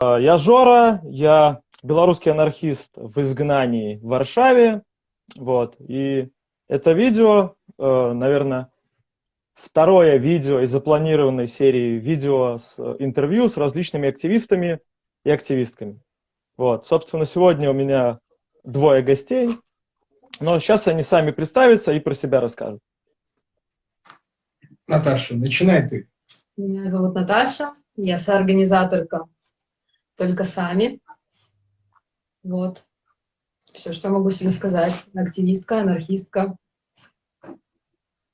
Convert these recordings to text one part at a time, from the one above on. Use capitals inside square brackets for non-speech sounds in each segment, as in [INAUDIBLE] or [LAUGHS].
Я Жора, я белорусский анархист в изгнании в Варшаве. Вот. И это видео, э, наверное, второе видео из запланированной серии видео с э, интервью с различными активистами и активистками. Вот. Собственно, сегодня у меня двое гостей, но сейчас они сами представятся и про себя расскажут. Наташа, начинай ты. Меня зовут Наташа, я соорганизаторка только сами. Вот. Все, что могу себе сказать. Активистка, анархистка.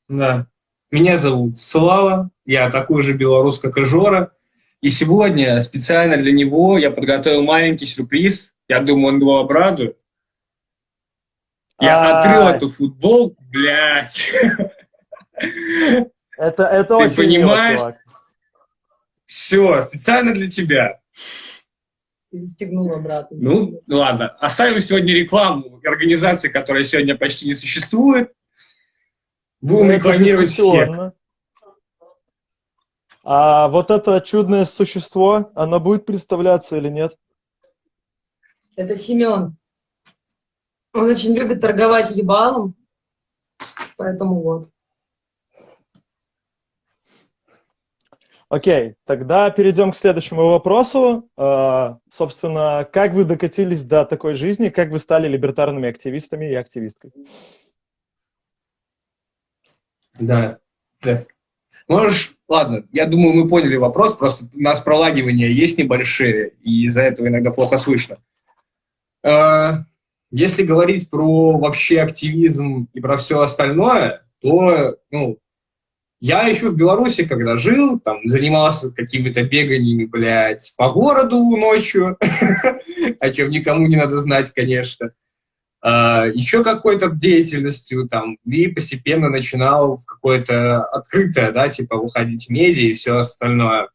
Да. Меня зовут Слава, я такой же белорус, как и Жора. И сегодня специально для него я подготовил маленький сюрприз. Я думаю, он его обрадует. Я а открыл эту футболку, блядь. Это, это Ты очень понимаешь? Мило, Все, специально для тебя и застегнул обратно. Ну, ладно. Оставим сегодня рекламу организации, которая сегодня почти не существует. Будем ну, рекламировать всех. А вот это чудное существо, оно будет представляться или нет? Это Семен. Он очень любит торговать ебалом, поэтому вот. Окей, тогда перейдем к следующему вопросу. Uh, собственно, как вы докатились до такой жизни, как вы стали либертарными активистами и активисткой? Да, да. Можешь, ладно, я думаю, мы поняли вопрос, просто у нас пролагивания есть небольшие, и из-за этого иногда плохо слышно. Uh, если говорить про вообще активизм и про все остальное, то, ну, я еще в Беларуси, когда жил, там, занимался какими-то беганиями, блядь, по городу ночью, [LAUGHS] о чем никому не надо знать, конечно. А, еще какой-то деятельностью, там, и постепенно начинал в какое-то открытое, да, типа, выходить в медиа и все остальное.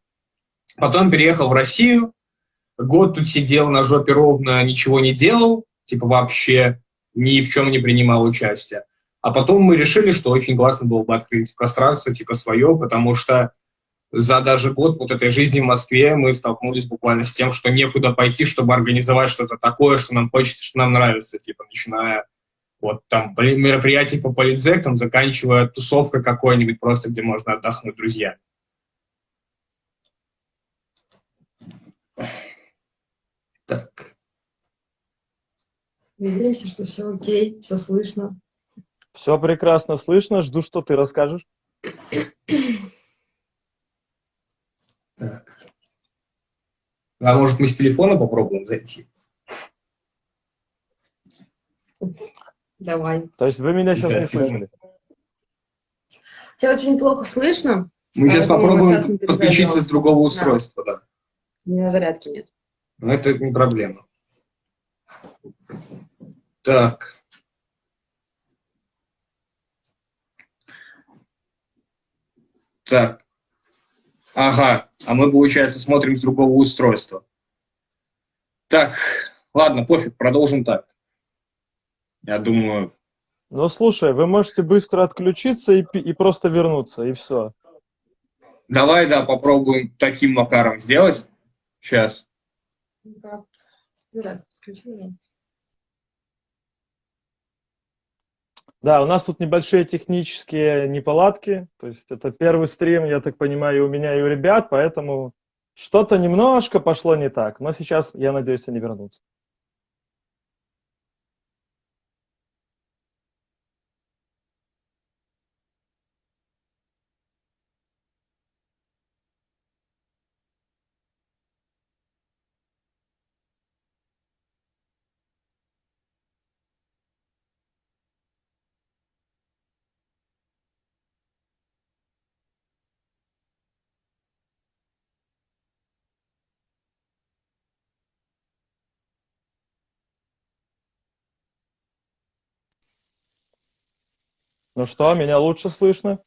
Потом переехал в Россию, год тут сидел на жопе ровно, ничего не делал, типа, вообще ни в чем не принимал участия. А потом мы решили, что очень классно было бы открыть пространство типа свое, потому что за даже год вот этой жизни в Москве мы столкнулись буквально с тем, что некуда пойти, чтобы организовать что-то такое, что нам хочется, что нам нравится, типа, начиная вот там мероприятий по политзекам, заканчивая тусовкой какой-нибудь просто, где можно отдохнуть друзья. Так. Надеемся, что все окей, все слышно. Все прекрасно слышно. Жду, что ты расскажешь. Так. А может, мы с телефона попробуем зайти? Давай. То есть вы меня сейчас да, не слышали? Тебя очень плохо слышно. Мы сейчас попробуем подключиться с другого устройства, да. да. У меня зарядки нет. Но это не проблема. Так. Так. Ага, а мы, получается, смотрим с другого устройства. Так, ладно, пофиг, продолжим так. Я думаю... Ну, слушай, вы можете быстро отключиться и, и просто вернуться, и все. Давай, да, попробуем таким макаром сделать. Сейчас. Да, включи, пожалуйста. Да, у нас тут небольшие технические неполадки. То есть это первый стрим, я так понимаю, и у меня, и у ребят, поэтому что-то немножко пошло не так. Но сейчас, я надеюсь, они вернутся. Ну что, меня лучше слышно?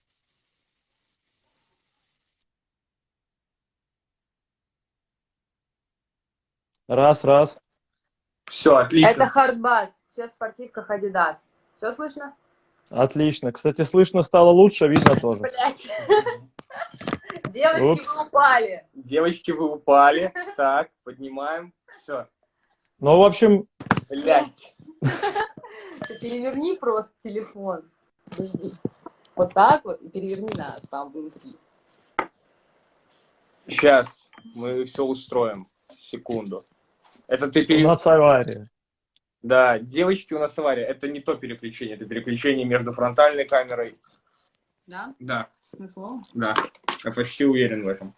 Раз, раз. Все, отлично. Это хардбас, все в спортивках Adidas. Все слышно? Отлично. Кстати, слышно стало лучше, видно тоже. Блять. [LAUGHS] Девочки, Упс. вы упали. Девочки, вы упали. Так, поднимаем. Все. Ну, в общем, Блять. [LAUGHS] Переверни просто телефон. Подожди. Вот так вот и переверни нас там внутри. Сейчас мы все устроим. Секунду. Это ты у пере... нас авария. Да, девочки у нас авария. Это не то переключение, это переключение между фронтальной камерой. Да? Да, Смыслом? да. Я почти уверен в этом.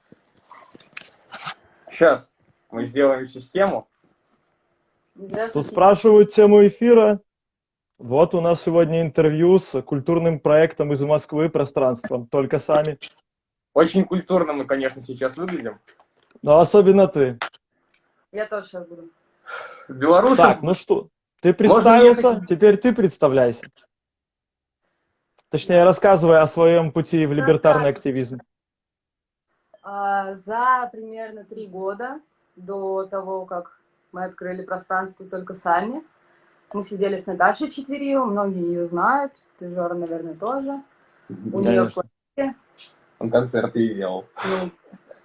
Сейчас мы сделаем систему. Нельзя Тут спрашивают тему эфира. Вот у нас сегодня интервью с культурным проектом из Москвы «Пространством». Только сами. Очень культурно мы, конечно, сейчас выглядим. Но особенно ты. Я тоже сейчас буду. Белорусам Так, ну что, ты Можно представился, ехать? теперь ты представляйся. Точнее, рассказывай о своем пути в либертарный активизм. А, За примерно три года до того, как мы открыли пространство только сами, мы сидели с Наташей Четверио, многие ее знают, ты, Жора, наверное, тоже. У нее Конечно. он концерты и делал. Ну,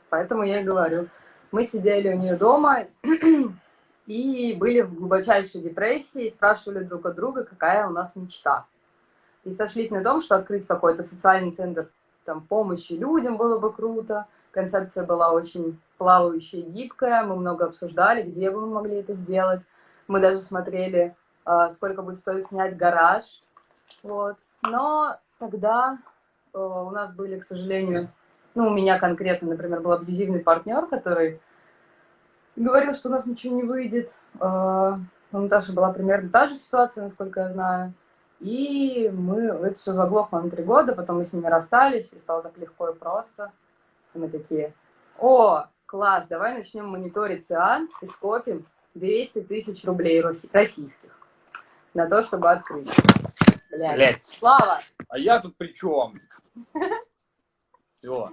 поэтому я и говорю. Мы сидели у нее дома [CLEARS THROAT] и были в глубочайшей депрессии и спрашивали друг от друга, какая у нас мечта. И сошлись на том, что открыть какой-то социальный центр там, помощи людям было бы круто. Концепция была очень плавающая и гибкая. Мы много обсуждали, где бы мы могли это сделать. Мы даже смотрели, сколько будет стоить снять гараж. Вот. Но тогда э, у нас были, к сожалению, ну, у меня конкретно, например, был абьюзивный партнер, который говорил, что у нас ничего не выйдет. Э, У Наташи была примерно та же ситуация, насколько я знаю. И мы, это все заглохло на три года, потом мы с ними расстались, и стало так легко и просто. И мы такие, о, класс, давай начнем мониторить ЦИАН и скопим 200 тысяч рублей российских на то, чтобы открыть. Блядь. Блять. Слава, А я тут при чем? Все.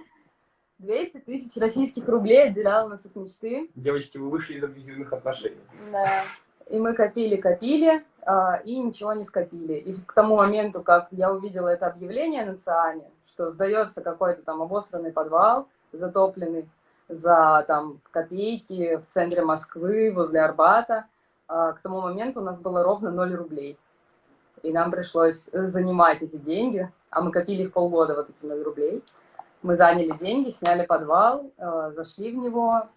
200 тысяч российских рублей отделяло нас от мечты. Девочки, вы вышли из абьюзивных отношений. Да. И мы копили, копили, а, и ничего не скопили. И к тому моменту, как я увидела это объявление на ЦИАНе, что сдается какой-то там обосранный подвал, затопленный за там копейки в центре Москвы, возле Арбата, к тому моменту у нас было ровно 0 рублей. И нам пришлось занимать эти деньги, а мы копили их полгода, вот эти 0 рублей. Мы заняли деньги, сняли подвал, э, зашли в него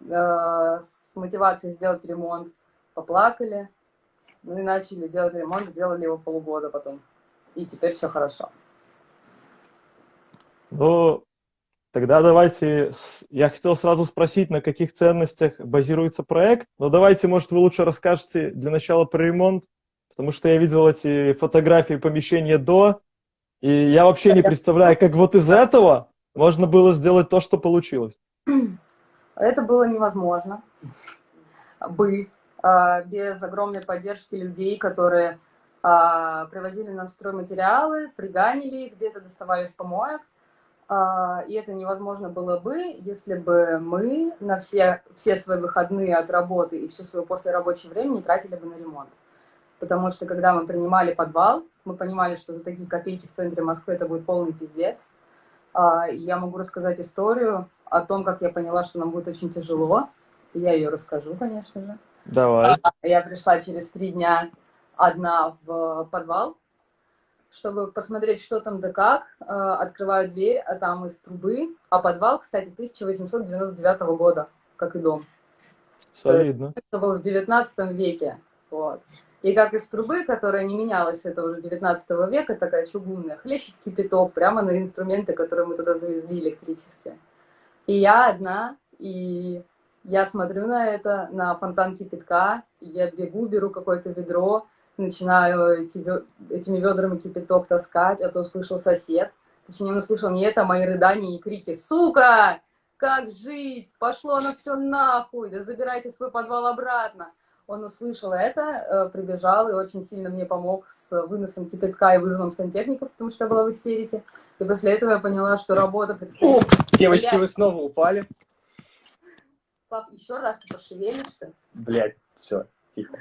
э, с мотивацией сделать ремонт, поплакали, ну и начали делать ремонт, делали его полгода потом. И теперь все хорошо. Ну, тогда давайте... Я хотел сразу спросить, на каких ценностях базируется проект. Но давайте, может, вы лучше расскажете для начала про ремонт, потому что я видел эти фотографии помещения до, и я вообще не представляю, как вот из этого можно было сделать то, что получилось. [CLEARS THROAT] Это было невозможно бы а, без огромной поддержки людей, которые а, привозили нам стройматериалы, фриганили где-то доставали из помоек. А, И это невозможно было бы, если бы мы на все, все свои выходные от работы и все свое послерабочее время не тратили бы на ремонт. Потому что когда мы принимали подвал, мы понимали, что за такие копейки в центре Москвы это будет полный пиздец. А, Я могу рассказать историю о том, как я поняла, что нам будет очень тяжело. Я ее расскажу, конечно же. Давай. Я пришла через три дня одна в подвал, чтобы посмотреть, что там да как. Э, Открываю дверь, а там из трубы. А подвал, кстати, 1899 года, как и дом. Солидно. Это было в 19 веке. Вот. И как из трубы, которая не менялась, это уже 19 века, такая чугунная, хлещет кипяток прямо на инструменты, которые мы туда завезли электрические. И я одна, и я смотрю на это, на фонтан кипятка, я бегу, беру какое-то ведро, начинаю эти, этими ведрами кипяток таскать, а то услышал сосед. Точнее, он услышал не это, а мои рыдания и крики «Сука! Как жить? Пошло оно все нахуй! Да забирайте свой подвал обратно!» Он услышал это, э, прибежал и очень сильно мне помог с выносом кипятка и вызовом сантехников, потому что я была в истерике. И после этого я поняла, что работа предстоит. Девочки, Блядь. вы снова упали. Слав, еще раз ты пошевелишься. Блять, все, тихо.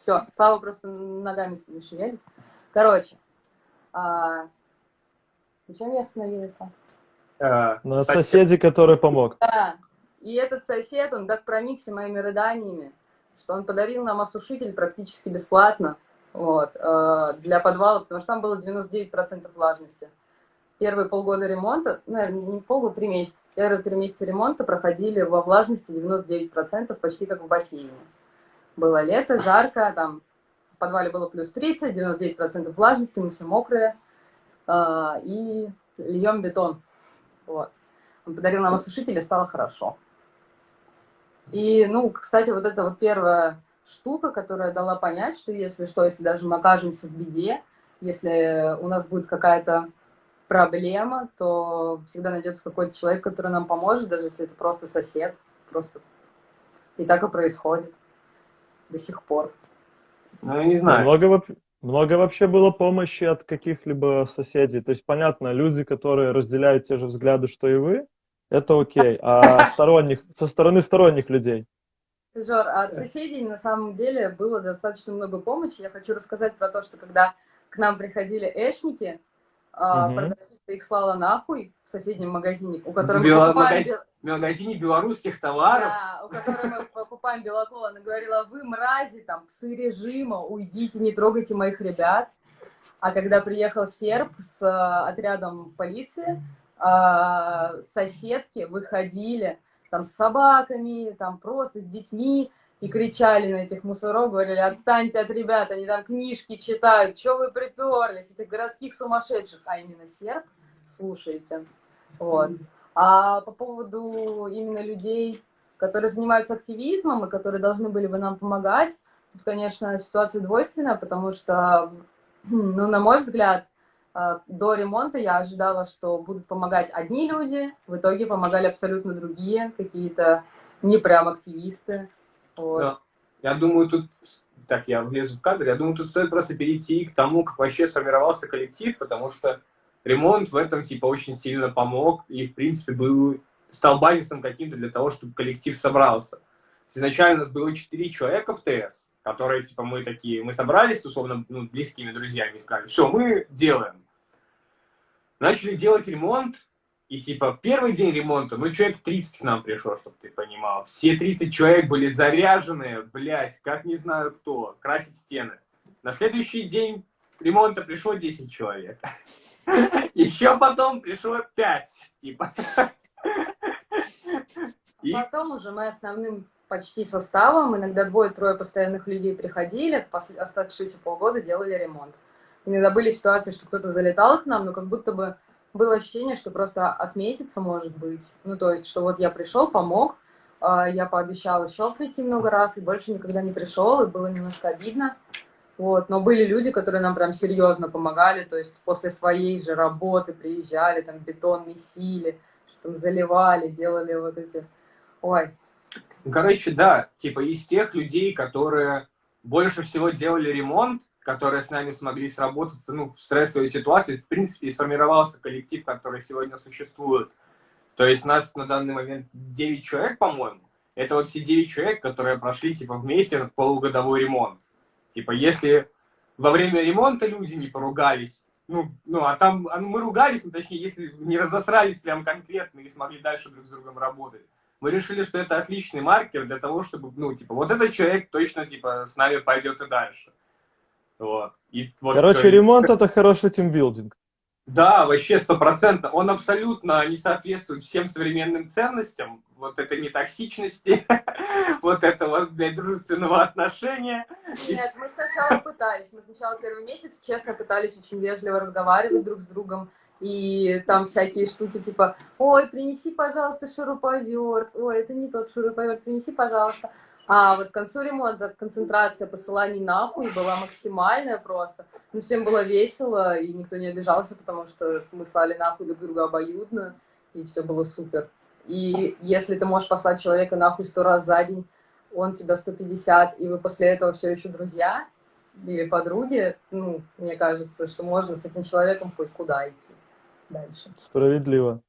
Все, Слава просто ногами шевелит. Короче, а... на чем я остановилась? Э, На кстати, соседе, который помог. Да. И этот сосед, он так проникся моими рыданиями, что он подарил нам осушитель практически бесплатно вот, э, для подвала, потому что там было 99% влажности. Первые полгода ремонта, ну, наверное, не полгода, три месяца, первые три месяца ремонта проходили во влажности 99%, почти как в бассейне. Было лето, жарко, там в подвале было плюс 30, 99% влажности, мы все мокрые, э, и льем бетон. Вот. Он подарил нам осушитель, и стало хорошо. И, ну, кстати, вот это вот первая штука, которая дала понять, что если что, если даже мы окажемся в беде, если у нас будет какая-то проблема, то всегда найдется какой-то человек, который нам поможет, даже если это просто сосед. Просто. И так и происходит до сих пор. Ну, я не знаю. Много, много вообще было помощи от каких-либо соседей. То есть, понятно, люди, которые разделяют те же взгляды, что и вы, это окей. А сторонних, со стороны сторонних людей. Жор, а от соседей на самом деле было достаточно много помощи. Я хочу рассказать про то, что когда к нам приходили эшники, а, продавщица их слала нахуй в соседнем магазине, у которого мы Бела- покупаем В магазине белорусских товаров. Да, у которого мы покупаем белокол, она говорила, вы мрази, там, псы режима, уйдите, не трогайте моих ребят. А когда приехал серб с э, отрядом полиции, э, соседки выходили там с собаками, там просто с детьми и кричали на этих мусоров, говорили, отстаньте от ребят, они там книжки читают, что вы приперлись, этих городских сумасшедших, а именно серб, слушайте, вот. А по поводу именно людей, которые занимаются активизмом и которые должны были бы нам помогать, тут, конечно, ситуация двойственная, потому что, [CLEARS THROAT] ну, на мой взгляд, э, до ремонта я ожидала, что будут помогать одни люди, в итоге помогали абсолютно другие, какие-то не прям активисты. Вот. Да. Я думаю, тут, так, я влезу в кадр, я думаю, тут стоит просто перейти к тому, как вообще сформировался коллектив, потому что ремонт в этом, типа, очень сильно помог и, в принципе, был, стал базисом каким-то для того, чтобы коллектив собрался. Изначально у нас было 4 человека в ТС, которые, типа, мы такие, мы собрались, условно, ну, близкими друзьями, и сказали, все, мы делаем. Начали делать ремонт, и типа в первый день ремонта, ну человек 30 к нам пришло, чтобы ты понимал. Все 30 человек были заряженные, блядь, как не знаю кто, красить стены. На следующий день ремонта пришло 10 человек. [LAUGHS] Еще потом пришло 5, типа. [LAUGHS] И Потом уже мы основным почти составом, иногда двое-трое постоянных людей приходили, оставшиеся полгода делали ремонт. Иногда были ситуации, что кто-то залетал к нам, но как будто бы было ощущение, что просто отметиться может быть. Ну, то есть, что вот я пришел, помог, а, я пообещал еще прийти много раз, и больше никогда не пришел, и было немножко обидно. Вот. Но были люди, которые нам прям серьезно помогали, то есть после своей же работы приезжали, там бетон месили, что там заливали, делали вот эти... Ой, Короче, да, типа из тех людей, которые больше всего делали ремонт, которые с нами смогли сработаться ну, в стрессовой ситуации, в принципе, и сформировался коллектив, который сегодня существует. То есть нас на данный момент 9 человек, по-моему. Это вот все 9 человек, которые прошли типа вместе этот полугодовой ремонт. Типа, если во время ремонта люди не поругались, ну, ну а там а, мы ругались, ну, точнее, если не разосрались прям конкретно и смогли дальше друг с другом работать, мы решили, что это отличный маркер для того, чтобы, ну, типа, вот этот человек точно, типа, с нами пойдет и дальше. Вот. И вот Короче, всё. ремонт это хороший тимбилдинг. Да, вообще стопроцентно. Он абсолютно не соответствует всем современным ценностям. Вот этой нетоксичности, [LAUGHS] вот этого, блядь, дружественного отношения. Нет, мы сначала пытались. Мы сначала первый месяц, честно, пытались очень вежливо разговаривать друг с другом. И там всякие штуки типа, ой, принеси, пожалуйста, шуруповерт, ой, это не тот шуруповерт, принеси, пожалуйста. А вот к концу ремонта концентрация посыланий нахуй была максимальная просто. Ну, всем было весело, и никто не обижался, потому что мы слали нахуй друг друга обоюдно, и все было супер. И если ты можешь послать человека нахуй сто раз за день, он тебя 150, и вы после этого все еще друзья или подруги, ну, мне кажется, что можно с этим человеком хоть куда идти дальше. Справедливо.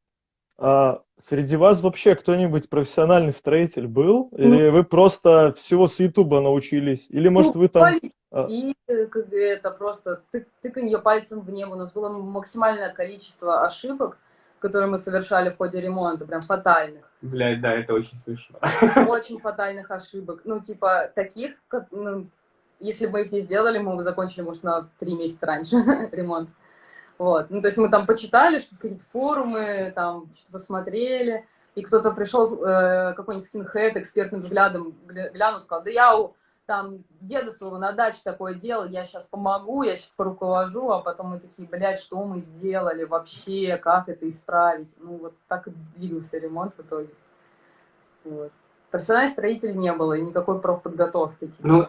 А среди вас вообще кто-нибудь профессиональный строитель был? Или вы просто всего с Ютуба научились? Или, может, вы там... а- И это просто тык, тыканье пальцем в небо. У нас было максимальное количество ошибок. которые мы совершали в ходе ремонта, прям фатальных. Блядь, да, это очень смешно. Очень фатальных ошибок. Ну, типа, таких, как, ну, если бы мы их не сделали, мы бы закончили, может, на три месяца раньше [LAUGHS] ремонт. Вот. Ну, то есть мы там почитали, что-то какие-то форумы, там, что-то посмотрели, и кто-то пришел, э, какой-нибудь скинхед, экспертным взглядом глянул, сказал, да я у там деда своего на даче такое делал, я сейчас помогу, я сейчас поруковожу, а потом мы такие, блядь, что мы сделали вообще, как это исправить? Ну, вот так и двигался ремонт в итоге. Вот. Профессиональных строителей не было, и никакой профподготовки типа, ну.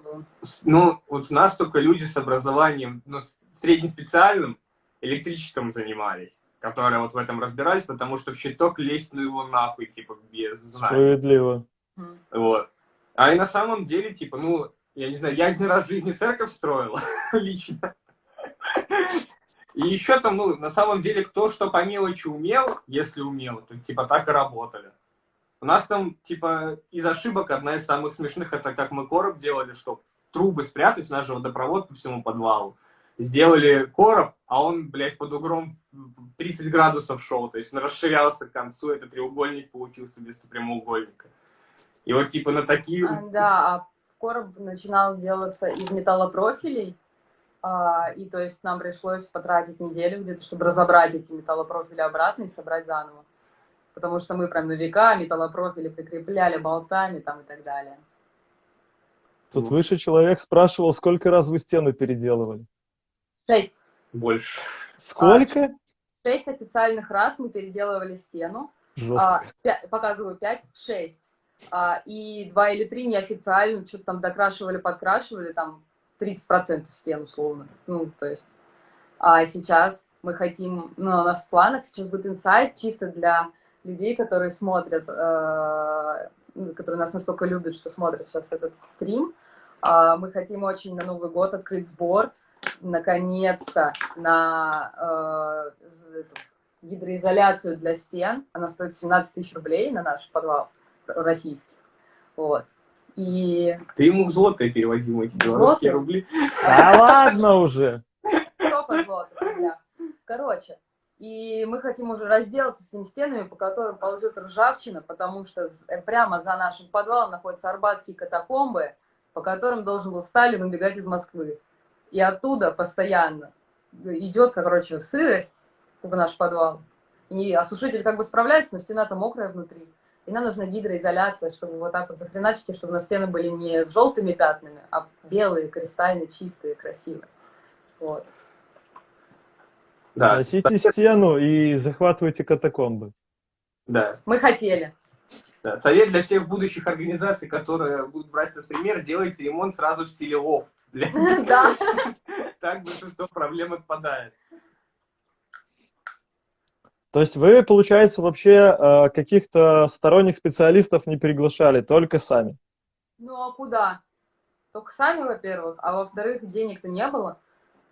Ну, вот у нас только люди с образованием, ну, среднеспециальным, электричеством занимались, которые вот в этом разбирались, потому что в щиток лезть, ну его нахуй, типа, без знаний. Справедливо. Вот. А и на самом деле, типа, ну, я не знаю, я один раз в жизни церковь строил, [LAUGHS] лично. И еще там, ну, на самом деле, кто что по мелочи умел, если умел, то, типа, так и работали. У нас там, типа, из ошибок одна из самых смешных, это как мы короб делали, что трубы спрятать, у нас же водопровод по всему подвалу. Сделали короб, а он, блядь, под углом 30 градусов шел, то есть он расширялся к концу, это треугольник получился вместо прямоугольника. И вот типа на такие... А, да, а короб начинал делаться из металлопрофилей, а, и то есть нам пришлось потратить неделю где-то, чтобы разобрать эти металлопрофили обратно и собрать заново. Потому что мы прям на века металлопрофили прикрепляли болтами там и так далее. Тут выше человек спрашивал, сколько раз вы стену переделывали? Шесть. Больше. Сколько? А, шесть официальных раз мы переделывали стену. Жестко. А, 5, показываю пять, шесть а, и два или три неофициально что-то там докрашивали, подкрашивали, там 30% стен условно. Ну, то есть, а сейчас мы хотим, ну, у нас в планах сейчас будет инсайт чисто для людей, которые смотрят, э, которые нас настолько любят, что смотрят сейчас этот стрим. Э, мы хотим очень на Новый год открыть сбор, наконец-то, на э, эту, гидроизоляцию для стен. Она стоит 17 тысяч рублей на наш подвал российских. Вот. И... Ты ему в злотое переводил эти белорусские Злотые? рубли. Да ладно уже. Сколько злотых, рубля. Короче, и мы хотим уже разделаться с теми стенами, по которым ползет ржавчина, потому что э, прямо за нашим подвалом находятся арбатские катакомбы, по которым должен был Сталин убегать из Москвы. И оттуда постоянно идет, короче, сырость в наш подвал. И осушитель как бы справляется, но стена-то мокрая внутри. И нам нужна гидроизоляция, чтобы вот так вот захреначить, и чтобы на стены были не с желтыми пятнами, а белые, кристальные, чистые, красивые. Вот. Да, Сносите стену и захватывайте катакомбы. да, Мы хотели. да. Совет для всех будущих организаций, которые будут брать нас пример, делайте ремонт сразу в стиле лов. [LAUGHS] Да. [LAUGHS] Так большинство проблем отпадает. То есть вы, получается, вообще э, каких-то сторонних специалистов не приглашали, только сами. Ну а куда? Только сами, во-первых, а во-вторых, денег-то не было.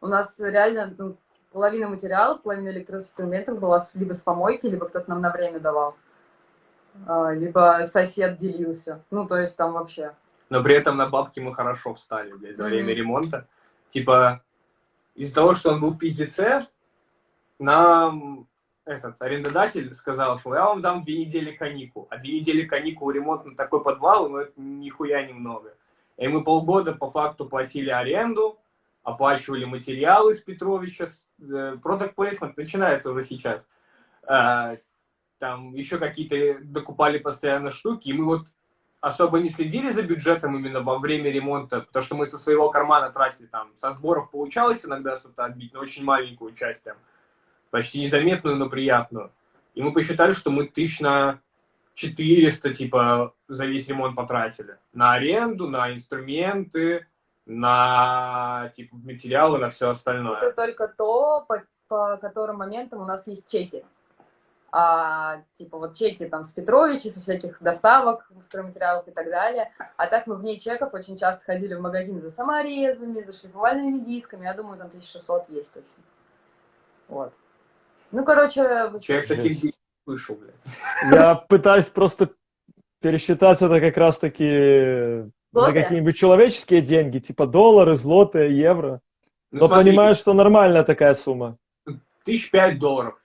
У нас реально ну, половина материалов, половина электроинструментов была либо с помойки, либо кто-то нам на время давал. А, Либо сосед делился. Ну, то есть там вообще. Но при этом на бабки мы хорошо встали, блядь, Мгм. время ремонта. Типа, из-за того, что он был в пиздеце, нам этот арендодатель сказал, что я вам дам две недели каникул. А две недели каникул ремонт на такой подвал, ну это нихуя немного. И мы полгода по факту платили аренду, оплачивали материалы с Петровича. э, Product placement начинается уже сейчас. А, Там еще какие-то докупали постоянно штуки, и мы вот особо не следили за бюджетом именно во время ремонта, потому что мы со своего кармана тратили там, со сборов получалось иногда что-то отбить, но очень маленькую часть прям, почти незаметную, но приятную. И мы посчитали, что мы тысяч на 400, типа, за весь ремонт потратили. На аренду, на инструменты, на, типа, материалы, на все остальное. Это только то, по, по которым моментам у нас есть чеки. А, типа вот чеки там с Петровича, со всяких доставок, стройматериалов и так далее. А так мы вне чеков очень часто ходили в магазин за саморезами, за шлифовальными дисками. Я думаю, там 1600 есть точно. Вот. Ну, короче, вот- Человек таких не слышал, блядь. Я пытаюсь просто пересчитать это как раз-таки на какие-нибудь человеческие деньги, типа доллары, злотые, евро. Ну, Но смотри, понимаю, что нормальная такая сумма. тысяч пять долларов.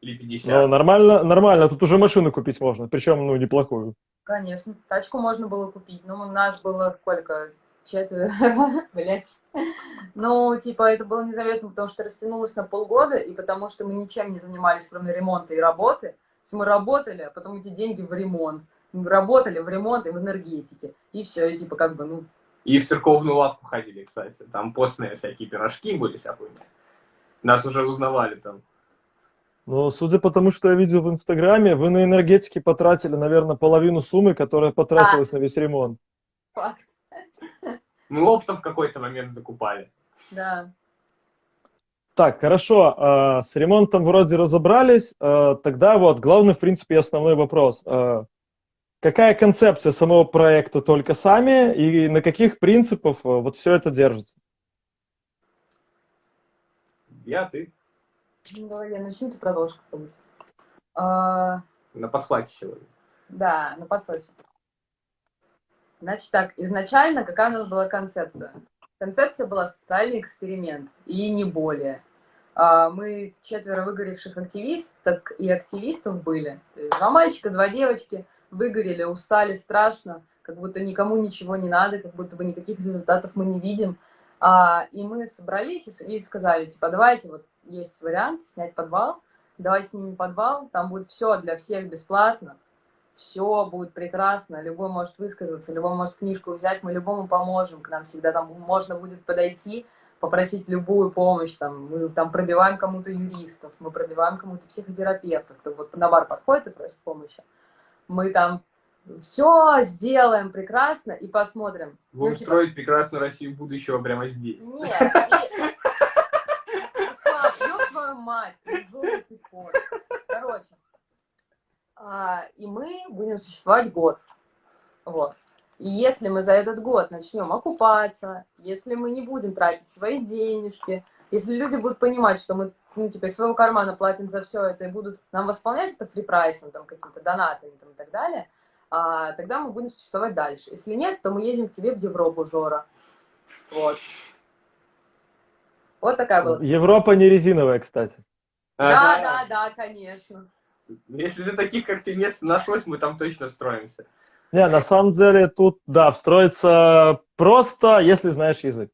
Или 50? Ну, нормально, нормально, тут уже машину купить можно, причем, ну, неплохую. Конечно, тачку можно было купить. Ну, у нас было сколько? Четверо, [LAUGHS] блять. Ну, типа, это было незаветно, потому что растянулось на полгода, и потому что мы ничем не занимались, кроме ремонта и работы. То есть мы работали, а потом эти деньги в ремонт. Мы работали в ремонт и в энергетике. И все, и типа, как бы, ну, И в церковную лавку ходили, кстати. Там постные всякие пирожки были, вся хуйня. Нас уже узнавали там. Ну, судя по тому, что я видел в Инстаграме, вы на энергетике потратили, наверное, половину суммы, которая потратилась на весь ремонт. факт. Мы оптом в какой-то момент закупали. Да. Так, хорошо, а, с ремонтом вроде разобрались, а, тогда вот главный, в принципе, и основной вопрос. А, Какая концепция самого проекта «Только сами» и на каких принципах вот все это держится? Я, ты. Давай я начну, ты продолжишь как-нибудь. А, На подхвате сегодня. Да, на подсосе. Значит так, изначально какая у нас была концепция? Концепция была социальный эксперимент, и не более. А, Мы четверо выгоревших активисток и активистов были. Два мальчика, два девочки выгорели, устали страшно, как будто никому ничего не надо, как будто бы никаких результатов мы не видим. А, И мы собрались и и сказали, типа, давайте, вот есть вариант снять подвал, давай снимем подвал, там будет все для всех бесплатно, все будет прекрасно, любой может высказаться, любой может книжку взять, мы любому поможем, к нам всегда там можно будет подойти, попросить любую помощь, там, мы там пробиваем кому-то юристов, мы пробиваем кому-то психотерапевтов, кто вот на бар подходит и просит помощи. Мы там все сделаем прекрасно и посмотрим. Будем Ну, типа, строить прекрасную Россию будущего прямо здесь. нет, ёб твою мать. Короче, а, и мы будем существовать год. Вот. И если мы за этот год начнем окупаться, если мы не будем тратить свои денежки, если люди будут понимать, что мы, ну, типа, из своего кармана платим за все это и будут нам восполнять это фрипрайсом, там, какими-то донатами там, и так далее, а, тогда мы будем существовать дальше. Если нет, то мы едем к тебе в Европу, Жора. Вот. Вот такая была. Европа не резиновая, кстати. Да, Ага. да, да, конечно. Если для таких, как ты, место нашлось, мы там точно встроимся. Не, на самом деле тут, да, встроиться просто, если знаешь язык.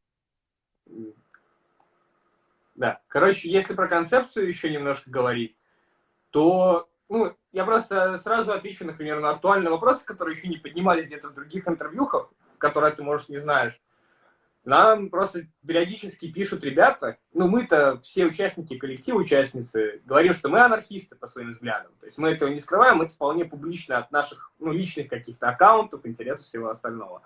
Да. Короче, если про концепцию еще немножко говорить, то, ну, я просто сразу отвечу, например, на актуальные вопросы, которые еще не поднимались где-то в других интервьюхах, которые ты, может, не знаешь. Нам просто периодически пишут ребята, ну, мы-то все участники коллектива, участницы, говорим, что мы анархисты по своим взглядам. То есть мы этого не скрываем, это вполне публично от наших, ну, личных каких-то аккаунтов, интересов, всего остального.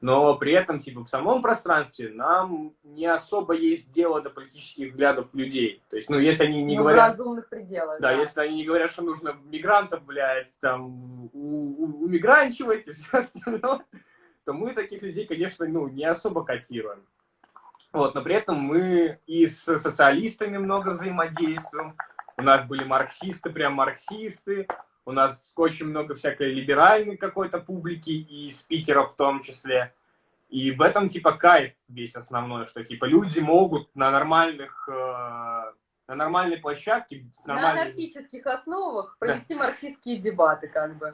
Но при этом, типа, в самом пространстве нам не особо есть дело до политических взглядов людей. То есть, ну, если они не Ну, в говорят... разумных пределах. Да, если они не говорят, что нужно мигрантов, блядь, там, у, у, умигранчивать и все остальное, то мы таких людей, конечно, ну, не особо котируем. Вот, но при этом мы и с социалистами много взаимодействуем. У нас были марксисты, прям марксисты. У нас очень много всякой либеральной какой-то публики и спикеров в том числе. И в этом типа кайф весь основной, что типа люди могут на нормальных э, на нормальной площадке с На нормальной- анархических основах провести марксистские дебаты, как бы.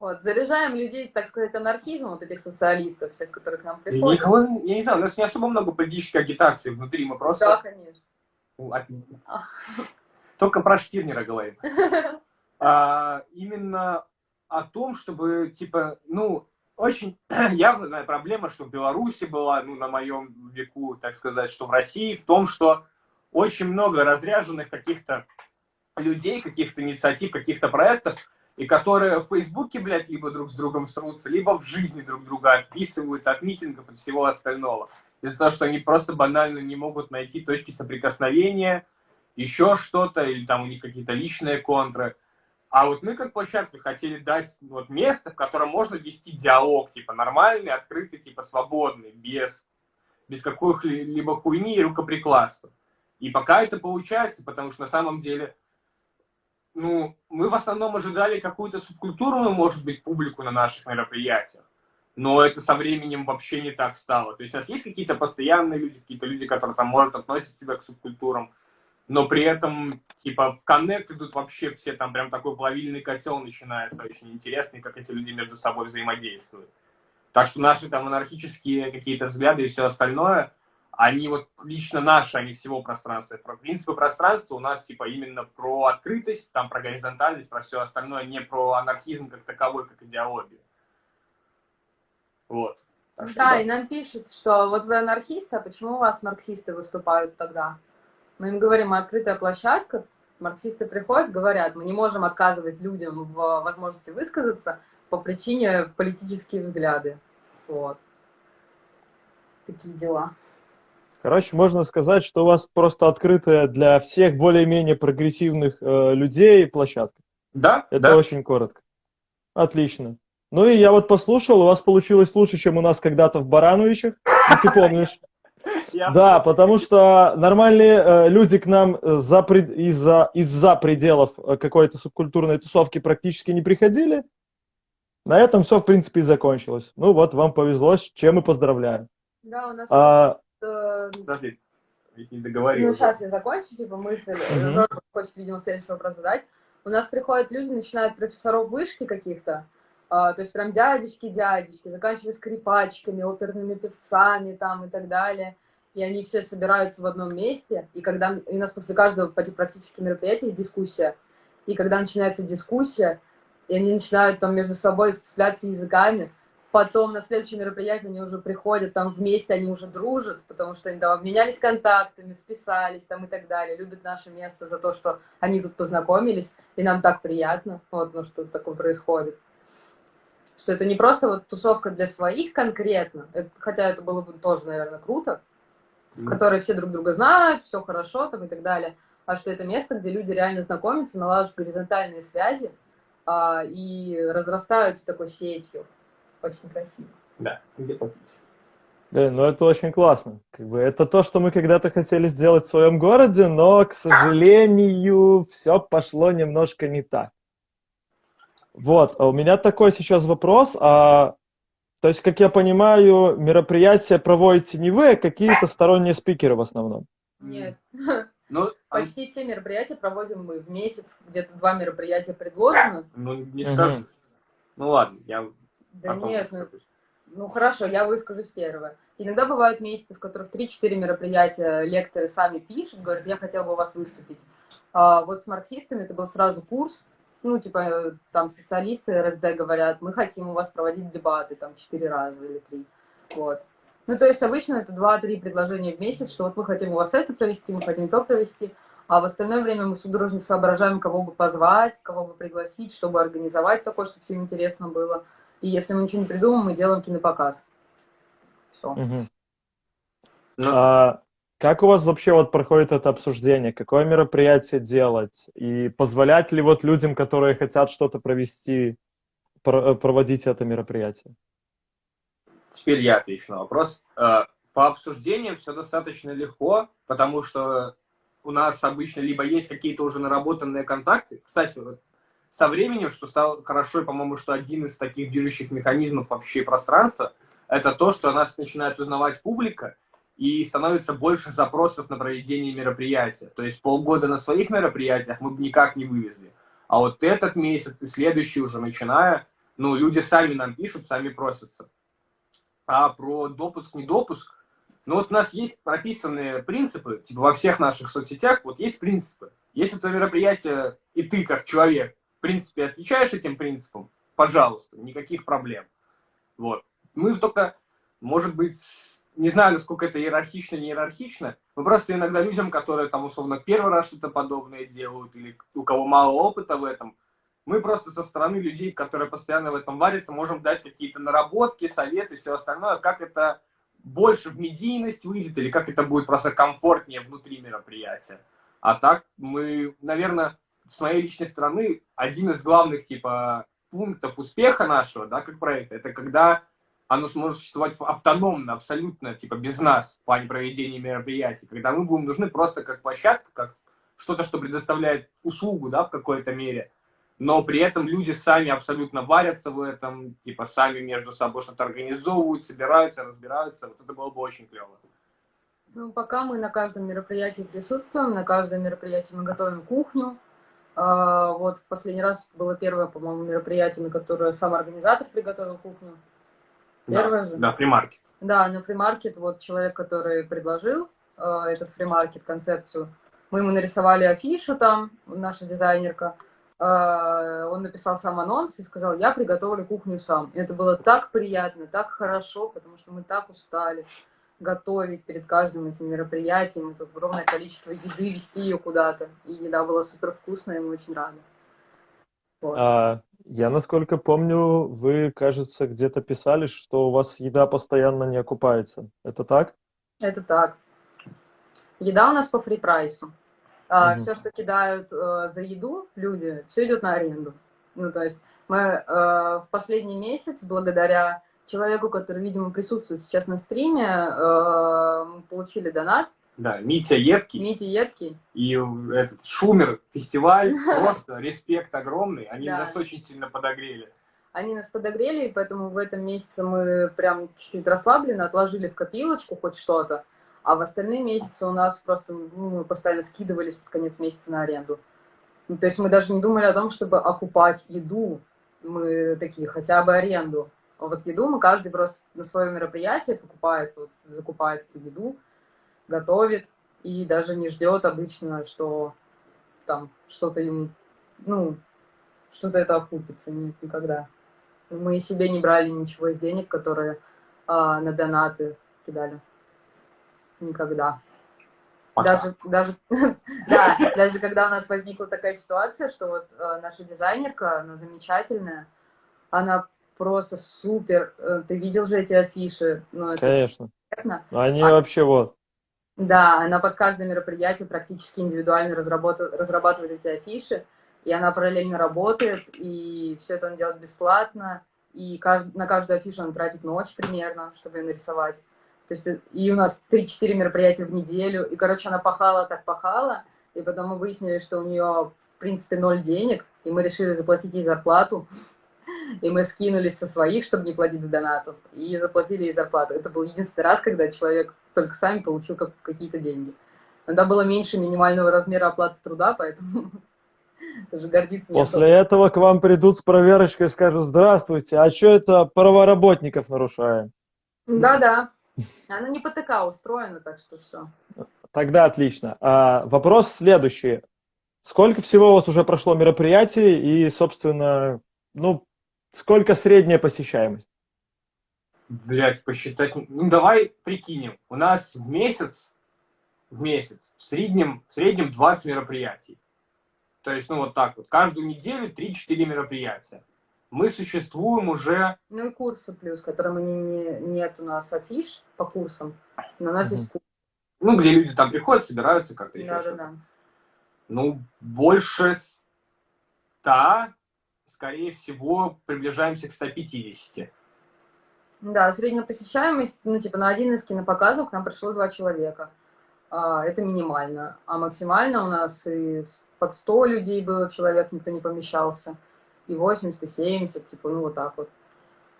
Вот, заряжаем людей, так сказать, анархизмом, вот этих социалистов, всех, которые к нам приходят. Никого, я не знаю, у нас не особо много политической агитации внутри, мы просто Да, конечно. Только про Штирнера говорим. [LAUGHS] А, именно о том, чтобы, типа, ну, очень [CLEARS THROAT] явная проблема, что в Беларуси была, ну, на моем веку, так сказать, что в России, в том, что очень много разряженных каких-то людей, каких-то инициатив, каких-то проектов, и которые в Фейсбуке, блядь, либо друг с другом срутся, либо в жизни друг друга отписывают от митингов и всего остального. Из-за того, что они просто банально не могут найти точки соприкосновения, еще что-то, или там у них какие-то личные контры. А вот мы как площадка хотели дать вот место, в котором можно вести диалог, типа нормальный, открытый, типа свободный, без, без какой-либо хуйни и рукоприкладства. И пока это получается, потому что на самом деле, ну, мы в основном ожидали какую-то субкультурную, может быть, публику на наших мероприятиях. Но это со временем вообще не так стало. То есть у нас есть какие-то постоянные люди, какие-то люди, которые там, может, относят себя к субкультурам. Но при этом, типа, коннект идут вообще все, там прям такой плавильный котел начинается, очень интересный, как эти люди между собой взаимодействуют. Так что наши там анархические какие-то взгляды и все остальное, они вот лично наши, не всего пространства. Про принципы пространства у нас типа именно про открытость, там про горизонтальность, про все остальное, не про анархизм как таковой, как идеологию. Вот. Так что, да, да, и нам пишут, что вот вы анархисты, а почему у вас марксисты выступают тогда? Мы им говорим, мы открытая площадка, марксисты приходят, говорят, мы не можем отказывать людям в возможности высказаться по причине политические взгляды. Вот. Такие дела. Короче, можно сказать, что у вас просто открытая для всех более-менее прогрессивных э, людей площадка. Да, Это да. очень коротко. Отлично. Ну и я вот послушал, у вас получилось лучше, чем у нас когда-то в Барановичах, ты [LAUGHS] помнишь. Да, потому что нормальные э, люди к нам из-за из пределов э, какой-то субкультурной тусовки практически не приходили. На этом все, в принципе, и закончилось. Ну вот, вам повезло, с чем и поздравляю. Да, у нас... А... Э, Подожди, не договорил. Ну, сейчас я закончу, типа, мысль. Mm-hmm. хочет, видимо, следующий вопрос задать. У нас приходят люди, начинают профессоров вышки каких-то, а, то есть прям дядечки-дядечки, заканчивая скрипачками, оперными певцами там и так далее. И они все собираются в одном месте, и когда и у нас после каждого практически мероприятия есть дискуссия, и когда начинается дискуссия, и они начинают там между собой сцепляться языками, потом на следующее мероприятие они уже приходят, там вместе они уже дружат, потому что они там обменялись контактами, списались там и так далее, любят наше место за то, что они тут познакомились, и нам так приятно, вот, ну, что такое происходит. Что это не просто вот тусовка для своих конкретно, это, хотя это было бы тоже, наверное, круто, mm. которые все друг друга знают, все хорошо там и так далее, а что это место, где люди реально знакомятся, налаживают горизонтальные связи а, и разрастаются такой сетью. Очень красиво. Да, где попить. Да, ну это очень классно. Как бы это то, что мы когда-то хотели сделать в своем городе, но, к сожалению, все пошло немножко не так. Вот, а у меня такой сейчас вопрос. А, то есть, как я понимаю, мероприятия проводите не вы, а какие-то сторонние спикеры в основном? Нет. Ну, [LAUGHS] Почти все мероприятия проводим мы в месяц, где-то два мероприятия предложено. Ну, не скажу. Угу. Ну ладно, я... Да нет, ну, ну хорошо, я выскажусь первое. Иногда бывают месяцы, в которых 3-4 мероприятия лекторы сами пишут, говорят, я хотел бы у вас выступить. А вот с марксистами это был сразу курс, ну, типа, там социалисты РСД говорят, мы хотим у вас проводить дебаты там четыре раза или три, вот. Ну, то есть обычно это два-три предложения в месяц, что вот мы хотим у вас это провести, мы хотим то провести, а в остальное время мы судорожно соображаем, кого бы позвать, кого бы пригласить, чтобы организовать такое, чтобы всем интересно было. И если мы ничего не придумаем, мы делаем кинопоказ. Все. Угу. Ну, а, как у вас вообще вот проходит это обсуждение? Какое мероприятие делать? И позволять ли вот людям, которые хотят что-то провести, э, проводить это мероприятие? Теперь я отвечу на вопрос. Э, по обсуждениям все достаточно легко, потому что у нас обычно либо есть какие-то уже наработанные контакты. Кстати, вот со временем, что стало хорошо, по-моему, что один из таких движущих механизмов вообще пространства, это то, что нас начинает узнавать публика, и становится больше запросов на проведение мероприятия. То есть полгода на своих мероприятиях мы бы никак не вывезли. А вот этот месяц и следующий уже начиная, ну, люди сами нам пишут, сами просятся. А про допуск, не допуск, ну вот у нас есть прописанные принципы, типа во всех наших соцсетях, вот есть принципы. Если твое мероприятие, и ты как человек, в принципе, отвечаешь этим принципам, пожалуйста, никаких проблем. Вот. Мы только, может быть, не знаю, насколько это иерархично, не иерархично, но просто иногда людям, которые там условно первый раз что-то подобное делают, или у кого мало опыта в этом, мы просто со стороны людей, которые постоянно в этом варятся, можем дать какие-то наработки, советы, все остальное, как это больше в медийность выйдет, или как это будет просто комфортнее внутри мероприятия. А так мы, наверное, с моей личной стороны, один из главных типа пунктов успеха нашего, да, как проекта, это когда оно сможет существовать автономно, абсолютно, типа, без нас в плане проведения мероприятий, когда мы будем нужны просто как площадка, как что-то, что предоставляет услугу, да, в какой-то мере, но при этом люди сами абсолютно варятся в этом, типа, сами между собой что-то организовывают, собираются, разбираются, вот это было бы очень клево. Ну, пока мы на каждом мероприятии присутствуем, на каждом мероприятии мы готовим кухню. А, вот в последний раз было первое, по-моему, мероприятие, на которое сам организатор приготовил кухню. Первое да, же? Да, фримаркет. Да, на фримаркет, вот человек, который предложил э, этот фримаркет, концепцию, мы ему нарисовали афишу там, наша дизайнерка, э, он написал сам анонс и сказал, я приготовлю кухню сам. И это было так приятно, так хорошо, потому что мы так устали готовить перед каждым этим мероприятием, это огромное количество еды, вести ее куда-то. И еда была супер вкусная, и мы очень рады. Вот. А, я, насколько помню, вы, кажется, где-то писали, что у вас еда постоянно не окупается. Это так? Это так. Еда у нас по фри-прайсу. А, угу. Все, что кидают э, за еду люди, все идет на аренду. Ну, то есть мы э, в последний месяц, благодаря человеку, который, видимо, присутствует сейчас на стриме, э, получили донат. Да, Митя Едкий. Митя Едкий. И этот Шумер фестиваль, [LAUGHS] просто респект огромный. Они да. нас очень сильно подогрели. Они нас подогрели, и поэтому в этом месяце мы прям чуть-чуть расслаблены, отложили в копилочку хоть что-то. А в остальные месяцы у нас просто ну, мы постоянно скидывались под конец месяца на аренду. Ну, то есть мы даже не думали о том, чтобы окупать еду. Мы такие, хотя бы аренду. А вот еду мы каждый просто на свое мероприятие покупает, вот, закупает эту еду, готовит и даже не ждет обычно, что там что-то ему, ну, что-то это окупится. Нет, никогда. Мы себе не брали ничего из денег, которые а, на донаты кидали. Никогда. Пока. Даже, даже, [LAUGHS] да, даже когда у нас возникла такая ситуация, что вот э, наша дизайнерка, она замечательная, она просто супер. Э, ты видел же эти афиши? Ну, Конечно. Понятно. Они а, вообще вот. Да, она под каждое мероприятие практически индивидуально разрабатывает, эти афиши, и она параллельно работает, и все это она делает бесплатно, и кажд... на каждую афишу она тратит ночь примерно, чтобы ее нарисовать. То есть и у нас 3-4 мероприятия в неделю, и, короче, она пахала так пахала, и потом мы выяснили, что у нее, в принципе, ноль денег, и мы решили заплатить ей зарплату, и мы скинулись со своих, чтобы не платить донатов, и заплатили ей зарплату. Это был единственный раз, когда человек только сами получил какие-то деньги. Тогда было меньше минимального размера оплаты труда, поэтому [LAUGHS] даже гордиться После этого к вам придут с проверочкой и скажут, здравствуйте, а что это правоработников нарушаем? Да-да. Она не по ТК устроена, так что все. Тогда отлично. А, вопрос следующий. Сколько всего у вас уже прошло мероприятий и, собственно, ну, сколько средняя посещаемость? Блять, посчитать. Ну, давай прикинем. У нас в месяц, в месяц, в среднем, в среднем 20 мероприятий. То есть, ну, вот так вот. Каждую неделю 3-4 мероприятия. Мы существуем уже... Ну и курсы плюс, которые мы не, не, нет у нас афиш по курсам, но у нас угу. есть курсы. Ну, где люди там приходят, собираются как-то еще да, да, да. Ну, больше 100 скорее всего, приближаемся к 150. Да, средняя посещаемость, ну, типа, на один из кинопоказов к нам пришло два человека. А, это минимально. А максимально у нас и под 100 людей было человек, никто не помещался. И 80, и 70, типа, ну, вот так вот.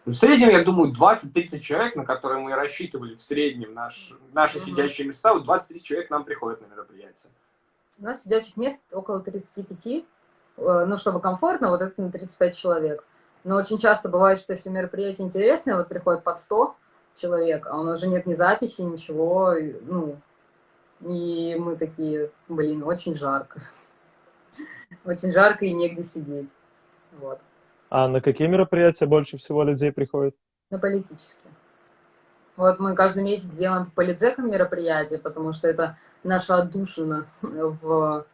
В среднем, я думаю, 20-30 человек, на которые мы рассчитывали в среднем наш, наши угу. сидящие места, вот 20-30 человек нам приходят на мероприятие. У нас сидячих мест около 35, Э, ну, чтобы комфортно, вот это на 35 человек. Но очень часто бывает, что если мероприятие интересное, вот приходит под 100 человек, а у нас же нет ни записи, ничего, ну, и мы такие, блин, очень жарко. [LAUGHS] Очень жарко и негде сидеть. Вот. А на какие мероприятия больше всего людей приходит? На политические. Вот мы каждый месяц делаем по политзекам мероприятия, потому что это наша отдушина [LAUGHS] в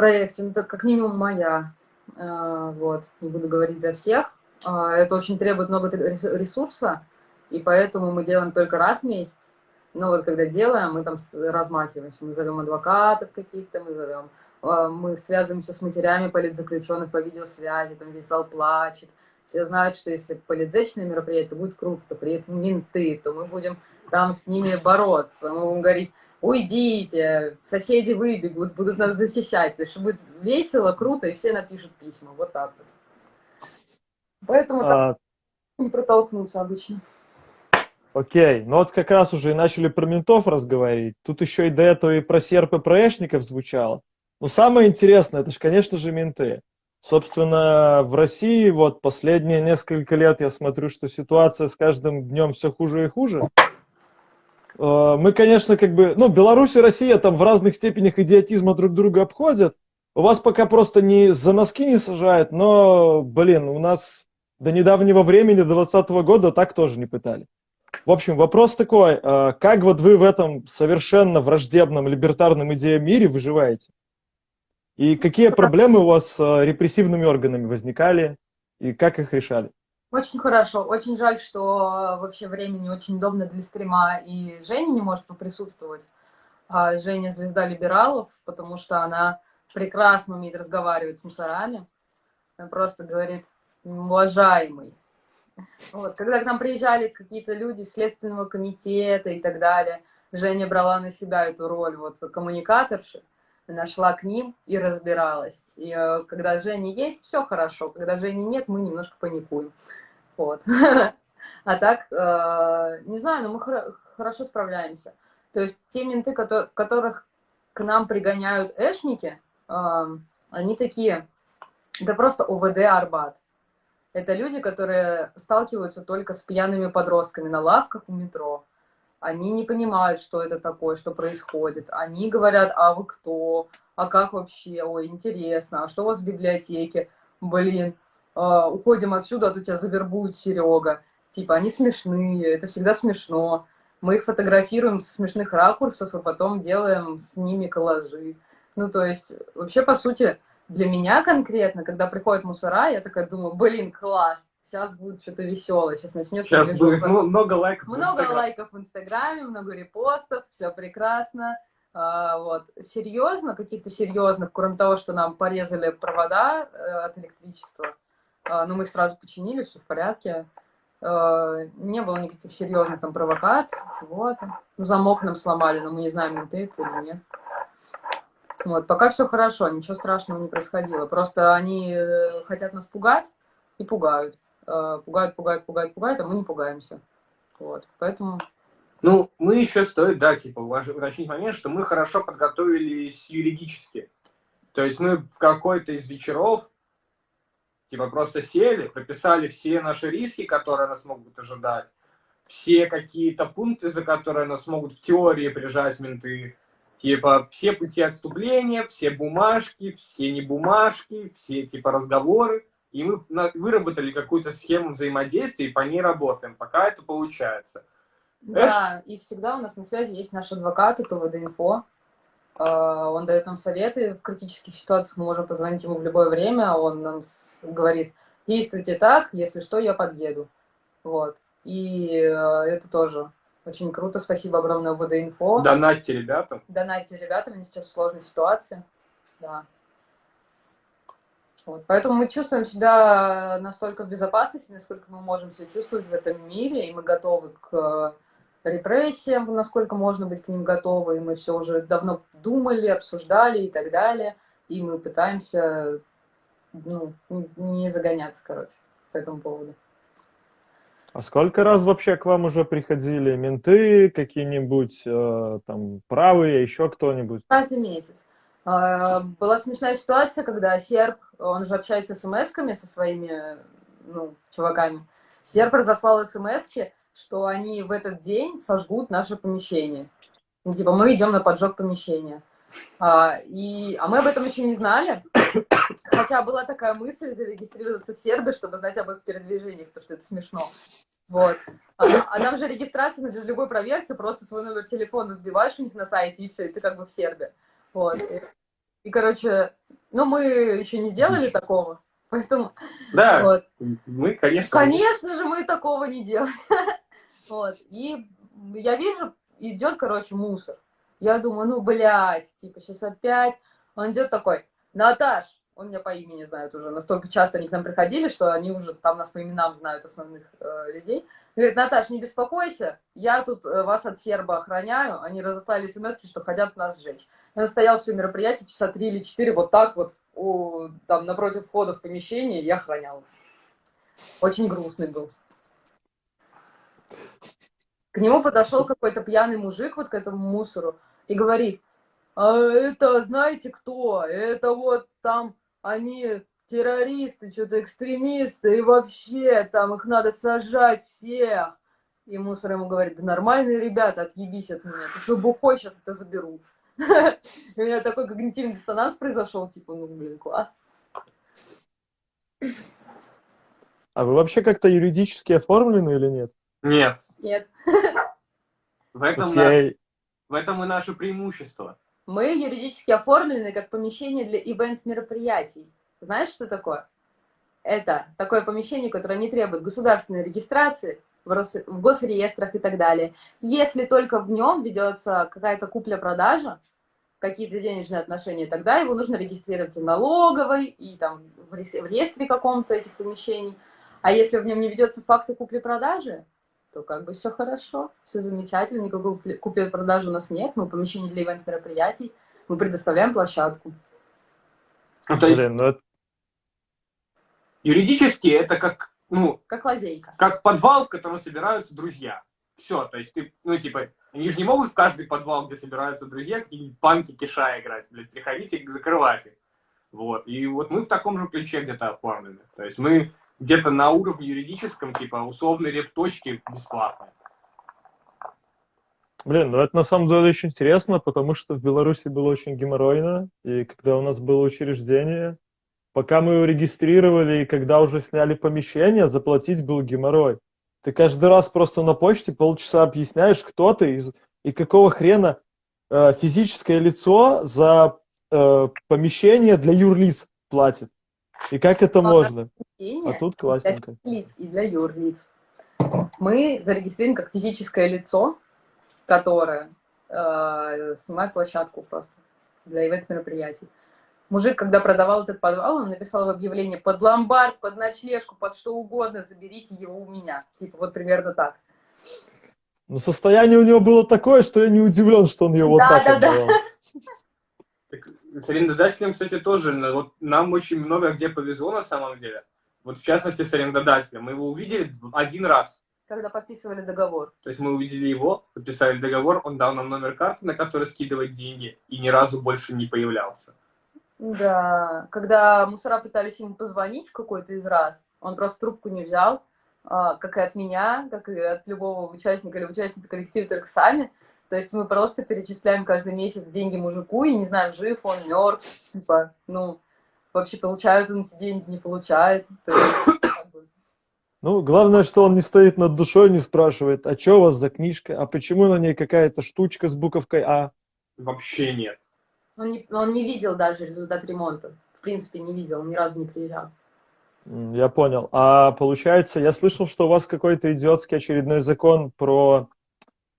проекте, ну, это как минимум моя, э, вот, не буду говорить за всех. Э, это очень требует много ресурса, и поэтому мы делаем только раз в месяц. Но вот когда делаем, мы там размахиваемся, мы зовем адвокатов каких-то, мы зовем, э, мы связываемся с матерями политзаключенных по видеосвязи, там весь зал плачет. Все знают, что если политзечное мероприятие, то будет круто, то приедут менты, то мы будем там с ними бороться. Мы будем говорить, уйдите, соседи выбегут, будут нас защищать. То есть будет весело, круто, и все напишут письма. Вот так вот. Поэтому а... так не протолкнуться обычно. Окей, ну вот как раз уже и начали про ментов разговаривать. Тут еще и до этого и про серп и про эшников звучало. Но самое интересное, это же, конечно же, менты. Собственно, в России вот последние несколько лет я смотрю, что ситуация с каждым днем все хуже и хуже. Э, мы, конечно, как бы, ну, Беларусь и Россия там в разных степенях идиотизма друг друга обходят. У вас пока просто не за носки не сажают, но, блин, у нас до недавнего времени, до 2020 года так тоже не пытали. В общем, вопрос такой, э, как вот вы в этом совершенно враждебном либертарном идеям мире выживаете? И какие проблемы у вас с э, репрессивными органами возникали, и как их решали? Очень хорошо. Очень жаль, что вообще времени очень удобно для стрима, и Женя не может присутствовать. А Женя звезда либералов, потому что она прекрасно умеет разговаривать с мусорами. Она просто говорит, уважаемый. Вот. Когда к нам приезжали какие-то люди Следственного комитета и так далее, Женя брала на себя эту роль вот коммуникаторши, она шла к ним и разбиралась. И э, когда Женя есть, все хорошо. Когда Жени нет, мы немножко паникуем. Вот. [LAUGHS] А так, э, не знаю, но мы хорошо справляемся. То есть те менты, которых к нам пригоняют эшники, э, они такие, это просто ОВД Арбат. Это люди, которые сталкиваются только с пьяными подростками на лавках у метро. Они не понимают, что это такое, что происходит. Они говорят, а вы кто? А как вообще? Ой, интересно. А что у вас в библиотеке? Блин, э, уходим отсюда, а то тебя завербует Серега. Типа, они смешные, это всегда смешно. Мы их фотографируем с смешных ракурсов и потом делаем с ними коллажи. Ну, то есть, вообще, по сути, для меня конкретно, когда приходит мусора, я такая думаю, блин, класс, сейчас будет что-то веселое, сейчас начнется Сейчас будет ну, много лайков Много в лайков в Инстаграме, много репостов, все прекрасно. А, вот. Серьезно, каких-то серьезных, кроме того, что нам порезали провода э, от электричества, а, ну, мы их сразу починили, все в порядке. А, не было никаких серьезных там провокаций, чего-то. Ну, замок нам сломали, но мы не знаем, менты это или нет. Вот, пока все хорошо, ничего страшного не происходило. Просто они э, хотят нас пугать и пугают. Э, пугают, пугают, пугают, пугают, а мы не пугаемся. Вот, поэтому... Ну, мы еще стоит, да, типа, уточнить момент, что мы хорошо подготовились юридически. То есть мы в какой-то из вечеров, типа, просто сели, прописали все наши риски, которые нас могут ожидать, все какие-то пункты, за которые нас могут в теории прижать менты, Типа все пути отступления, все бумажки, все не бумажки, все типа разговоры. И мы выработали какую-то схему взаимодействия и по ней работаем, пока это получается. Да, Эш... и всегда у нас на связи есть наш адвокат, это ВД-инфо. А, он дает нам советы в критических ситуациях, мы можем позвонить ему в любое время, он нам говорит, действуйте так, если что, я подъеду. Вот. И э, это тоже очень круто, спасибо огромное ВД-инфо. Донатьте ребятам. Донатьте ребятам, они сейчас в сложной ситуации. Да. Вот. Поэтому мы чувствуем себя настолько в безопасности, насколько мы можем себя чувствовать в этом мире, и мы готовы к репрессиям, насколько можно быть к ним готовы, и мы все уже давно думали, обсуждали и так далее, и мы пытаемся ну, не загоняться, короче, по этому поводу. А сколько раз вообще к вам уже приходили менты какие-нибудь, э, там, правые, еще кто-нибудь? Каждый месяц. Э, была смешная ситуация, когда серб, он же общается смс-ками со своими, ну, чуваками. Серб разослал смс что они в этот день сожгут наше помещение. Ну, типа, мы идем на поджог помещения. А, и, а мы об этом еще не знали. Хотя была такая мысль зарегистрироваться в Сербии, чтобы знать об их передвижениях, потому что это смешно. Вот. А, а там же регистрация, без любой проверки, просто свой номер телефона вбиваешь у них на сайте, и все, и ты как бы в Сербии. Вот. И, и короче, ну, мы еще не сделали такого, поэтому... Да, вот. мы, конечно... Конечно же, мы такого не делали. [LAUGHS] Вот. И я вижу, идет, короче, мусор. Я думаю, ну, блядь, типа, сейчас опять. Он идет такой, Наташ, он меня по имени знает уже, настолько часто они к нам приходили, что они уже там нас по именам знают основных э, людей. Говорит, Наташ, не беспокойся, я тут э, вас от серба охраняю, они разослали смс что хотят нас сжечь. Стоял все мероприятие часа три или четыре вот так вот, у, там, напротив входа в помещение, и охранял Очень грустный был. К нему подошел какой-то пьяный мужик вот к этому мусору и говорит, а это знаете кто? Это вот там они террористы, что-то экстремисты, и вообще там их надо сажать всех. И мусор ему говорит, да нормальные ребята, отъебись от меня, ты что, бухой, сейчас это заберут. [LAUGHS] У меня такой когнитивный диссонанс произошел, типа, ну, блин, класс. А вы вообще как-то юридически оформлены или нет? Нет. Нет. [LAUGHS] В этом, наш- Окей. в этом и наше преимущество. Мы юридически оформлены как помещение для ивент-мероприятий. Знаешь, что такое? Это такое помещение, которое не требует государственной регистрации в, Рос- в госреестрах и так далее. Если только в нем ведется какая-то купля-продажа, какие-то денежные отношения, тогда его нужно регистрировать и налоговой, и там в в реестре каком-то этих помещений. А если в нем не ведется факты купли-продажи, то как бы все хорошо, все замечательно, никакой купли- купли-продажи у нас нет, мы помещение для ивент-мероприятий, мы предоставляем площадку. Ну, то есть Блин, ну это- юридически это как, ну, Как лазейка. как подвал, в котором собираются друзья. Все, то есть ты, ну, типа, они же не могут в каждый подвал, где собираются друзья, какие-нибудь панки киша играть, блядь, приходите их. Вот, и вот мы в таком же ключе где-то оформлены. То есть мы где-то на уровне юридическом, типа, условной репточки бесплатно. Блин, ну это на самом деле очень интересно, потому что в Беларуси было очень геморройно, и когда у нас было учреждение, пока мы его регистрировали, и когда уже сняли помещение, заплатить был геморрой. Ты каждый раз просто на почте полчаса объясняешь, кто ты и, и какого хрена э, физическое лицо за э, помещение для юрлиц платит. И как это А, можно? А тут для классненько. лиц и для юрлиц. Мы зарегистрированы как физическое лицо, которое э, снимает площадку просто для ивент-мероприятий. Мужик, когда продавал этот подвал, он написал в объявлении под ломбард, под ночлежку, под что угодно, заберите его у меня. Типа вот примерно так. Ну, состояние у него было такое, что я не удивлен, что он ее вот Да, так да, да. отдавал. Так, с арендодателем, кстати, тоже, вот нам очень много где повезло на самом деле. Вот в частности с арендодателем. Мы его увидели один раз. Когда подписывали договор. То есть мы увидели его, подписали договор, он дал нам номер карты, на который скидывать деньги, и ни разу больше не появлялся. Да, когда мусора пытались ему позвонить в какой-то из раз, он просто трубку не взял, а, как и от меня, как и от любого участника или участницы коллектива, только сами. То есть мы просто перечисляем каждый месяц деньги мужику, и не знаем, жив он, мертв, типа, ну, вообще получают он эти деньги, не получает. То есть, Ну, главное, что он не стоит над душой, не спрашивает, а что у вас за книжка, а почему на ней какая-то штучка с буковкой А? Вообще нет. Он, не, он не видел даже результат ремонта. В принципе, не видел, он ни разу не приезжал. Я понял. А получается, я слышал, что у вас какой-то идиотский очередной закон про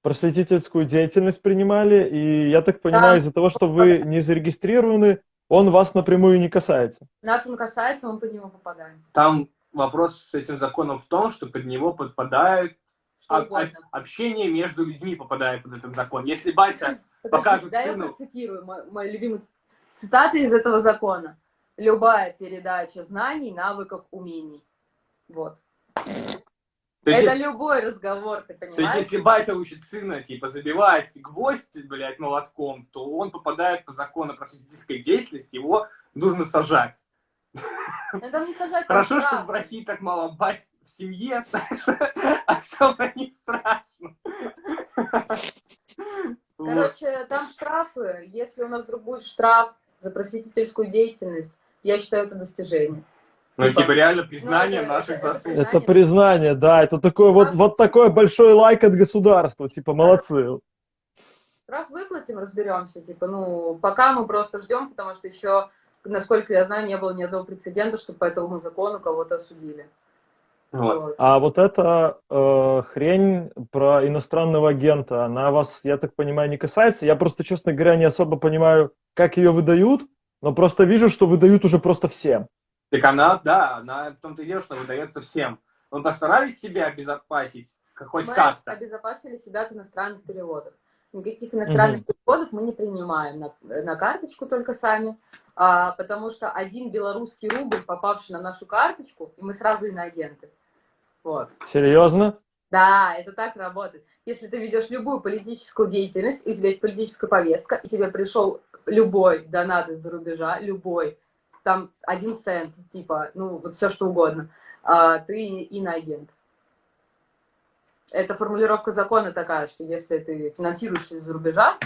просветительскую деятельность принимали, и я так понимаю, Да. из-за того, что вы не зарегистрированы, он вас напрямую не касается. Нас он касается, мы под него попадаем. Там вопрос с этим законом в том, что под него подпадает Что об- угодно. об- общение между людьми попадает под этот закон. Если батя Подожди, покажут да, я сыну. процитирую мой, мой любимый цитаты из этого закона. Любая передача знаний, навыков, умений. Вот. То есть, Это любой разговор, ты то есть, понимаешь? если батя учит сына, типа, забивать гвоздь, блядь, молотком, то он попадает по закону просветительской деятельности, его нужно сажать. Ну, там не сажать, Хорошо, что в России так мало бать семье, [LAUGHS] особо не страшно. Вот. Короче, там штрафы. Если у нас вдруг будет штраф за просветительскую деятельность, я считаю это достижение. Ну, типа, реально признание это- наших это- это заслуг. признание. Это признание, да, это такой вот, вот такой большой лайк от государства, типа, молодцы. Штраф выплатим, разберемся. Типа, ну, пока мы просто ждем, потому что еще, насколько я знаю, не было ни одного прецедента, что по этому закону кого-то осудили. Вот. А вот эта э, хрень про иностранного агента, она вас, я так понимаю, не касается. Я просто, честно говоря, не особо понимаю, как ее выдают, но просто вижу, что выдают уже просто всем. Так она, да, она в том-то и дело, что выдается всем. Мы постарались себя обезопасить, как- хоть мы как-то. обезопасили себя от иностранных переводов. Никаких иностранных переводов мы не принимаем на, на карточку только сами, а, потому что один белорусский рубль, попавший на нашу карточку, и мы сразу иноагенты. Вот. Серьезно? Да, это так работает. Если ты ведешь любую политическую деятельность, у тебя есть политическая повестка, и тебе пришел любой донат из-за рубежа, любой, там один цент, типа, ну, вот все что угодно, а, ты иноагент. Это формулировка закона такая, что если ты финансируешься из-за рубежа,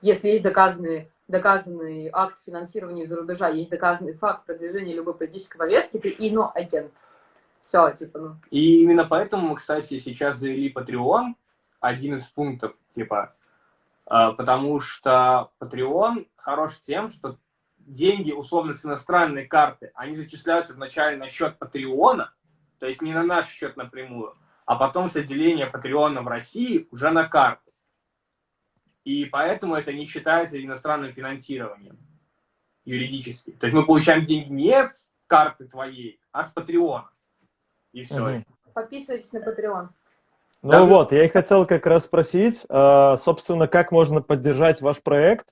если есть доказанный, доказанный акт финансирования из-за рубежа, есть доказанный факт продвижения любой политической повестки, ты иноагент. Все, типа, ну. И именно поэтому мы, кстати, сейчас завели Patreon, один из пунктов, типа, э, потому что Patreon хорош тем, что деньги, условно, с иностранной карты, они зачисляются вначале на счет Патреона, то есть не на наш счет напрямую, а потом с отделения Патреона в России уже на карту. И поэтому это не считается иностранным финансированием юридически. То есть мы получаем деньги не с карты твоей, а с Патреона. И все. Мгм. Подписывайтесь на Patreon. Ну Да. вот, я и хотел как раз спросить, э, собственно, как можно поддержать ваш проект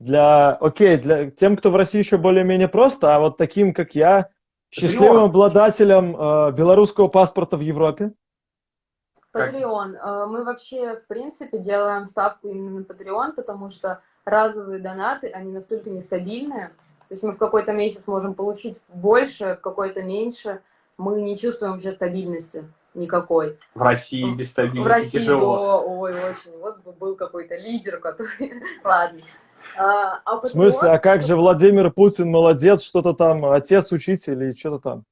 для, окей, для тем, кто в России еще более-менее просто, а вот таким, как я, счастливым обладателем э, белорусского паспорта в Европе. Patreon. Э, Мы вообще, в принципе, делаем ставку именно на Patreon, потому что разовые донаты, они настолько нестабильные. То есть мы в какой-то месяц можем получить больше, в какой-то меньше. Мы не чувствуем вообще стабильности никакой. В России без В стабильности России, тяжело. о, ой, очень. Вот бы был какой-то лидер, который... [LAUGHS] Ладно. А, а В смысле, а как же Владимир Путин молодец, что-то там, отец, учитель и что-то там?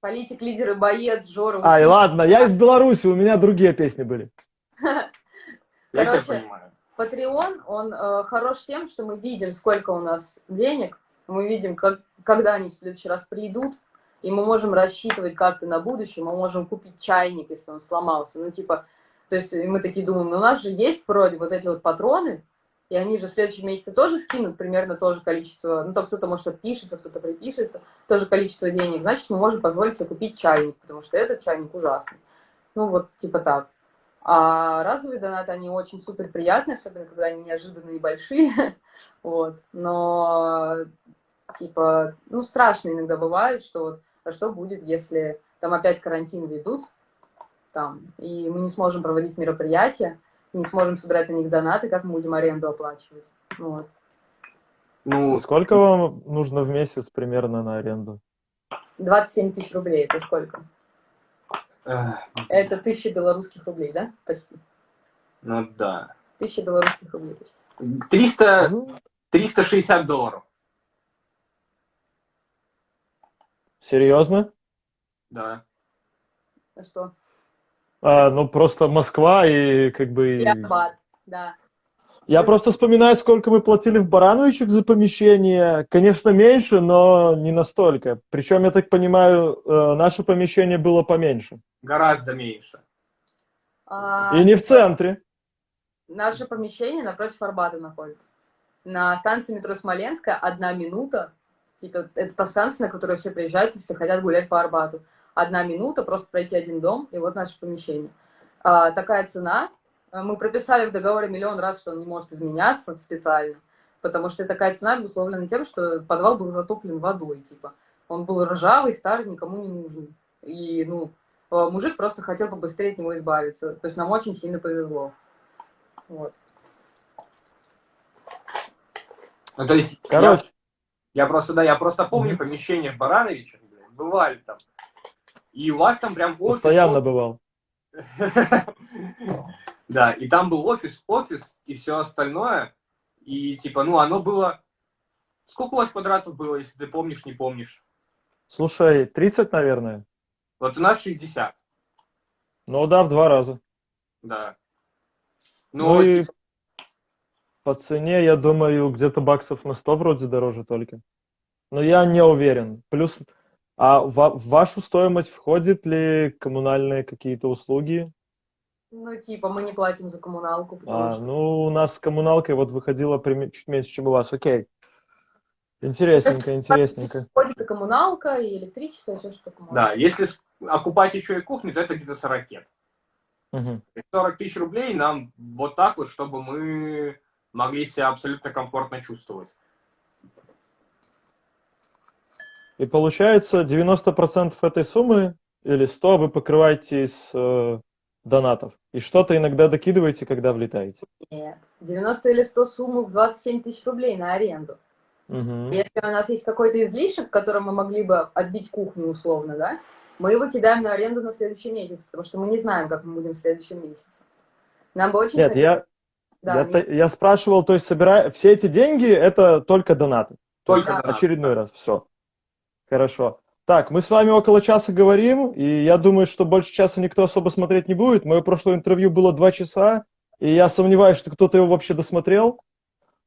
Политик, лидер и боец, Жора. Ай, учитель. ладно, я из Беларуси, у меня другие песни были. [LAUGHS] Я тебя понимаю. Patreon, он э, хорош тем, что мы видим, сколько у нас денег, мы видим, как, когда они в следующий раз придут, и мы можем рассчитывать как-то на будущее, мы можем купить чайник, если он сломался. Ну, типа, то есть мы такие думаем, ну, у нас же есть вроде вот эти вот патроны, и они же в следующем месяце тоже скинут примерно то же количество, ну, то кто-то, может, отпишется, кто-то припишется, то же количество денег, значит, мы можем позволить себе купить чайник, потому что этот чайник ужасный. Ну, вот, типа так. А разовые донаты, они очень супер приятные, особенно когда они неожиданные и большие. [LAUGHS] Вот. Но, типа, ну, страшно иногда бывает, что вот, а что будет, если там опять карантин ведут, там, и мы не сможем проводить мероприятия, не сможем собирать на них донаты, как мы будем аренду оплачивать. Вот. Ну, Сколько вам нужно в месяц примерно на аренду? 27 тысяч рублей, это сколько? э, Это тысяча белорусских рублей, да? Почти. ну да. Тысяча белорусских рублей почти. 300, Ну, 360 долларов. Серьезно? Да. А что? А, ну, просто Москва и как бы... И Арбат, да. Я просто вспоминаю, сколько мы платили в Барановичах за помещение. Конечно, меньше, но не настолько. Причем, я так понимаю, э, наше помещение было поменьше. Гораздо меньше. А, И не в центре. Наше помещение напротив Арбата находится. На станции метро Смоленская одна минута. Типа, это та станция, на которую все приезжают, если хотят гулять по Арбату. Одна минута, просто пройти один дом, и вот наше помещение. А, такая цена. А, Мы прописали в договоре миллион раз, что он не может изменяться специально, потому что такая цена обусловлена тем, что подвал был затоплен водой, типа. Он был ржавый, старый, никому не нужен. И, ну, э, мужик просто хотел побыстрее от него избавиться. То есть нам очень сильно повезло. Вот. Ну, то есть, я, Короче, я просто, да, я просто помню помещение в Барановичах, блядь, бывали там. И у вас там прям офис, постоянно бывал. [LAUGHS] Да, и там был офис, офис и все остальное. И типа, ну, оно было... Сколько у вас квадратов было, если ты помнишь, не помнишь? Слушай, 30, наверное. Вот у нас 60, Ну да, в два раза. да. Ну, Ну, и типа, по цене, я думаю, где-то баксов на 100 вроде дороже только. Но я не уверен. Плюс, а в, в вашу стоимость входит ли коммунальные какие-то услуги? Ну, типа, мы не платим за коммуналку, потому А, что... ну, у нас с коммуналкой вот выходило прим- чуть меньше, чем у вас. Окей. Интересненько, [LAUGHS] интересненько. Входит и коммуналка, и электричество, и все, что коммуналка. да, если окупать еще и кухню, то это где-то 40. Мгм. 40 тысяч рублей нам вот так вот, чтобы мы могли себя абсолютно комфортно чувствовать. И получается, 90% этой суммы или 100 вы покрываете из э, донатов? И что-то иногда докидываете, когда влетаете? Нет. 90 или 100 сумму в 27 тысяч рублей на аренду. Угу. Если у нас есть какой-то излишек, которым мы могли бы отбить кухню условно, да, мы его кидаем на аренду на следующий месяц, потому что мы не знаем, как мы будем в следующем месяце. Нам бы очень Нет, хотелось- я, Да, я, я спрашивал, то есть собирая все эти деньги, это только донаты. То Только есть донаты. очередной раз, все. Хорошо. Так, мы с вами около часа говорим, и я думаю, что больше часа никто особо смотреть не будет. Мое прошлое интервью было два часа, и я сомневаюсь, что кто-то его вообще досмотрел.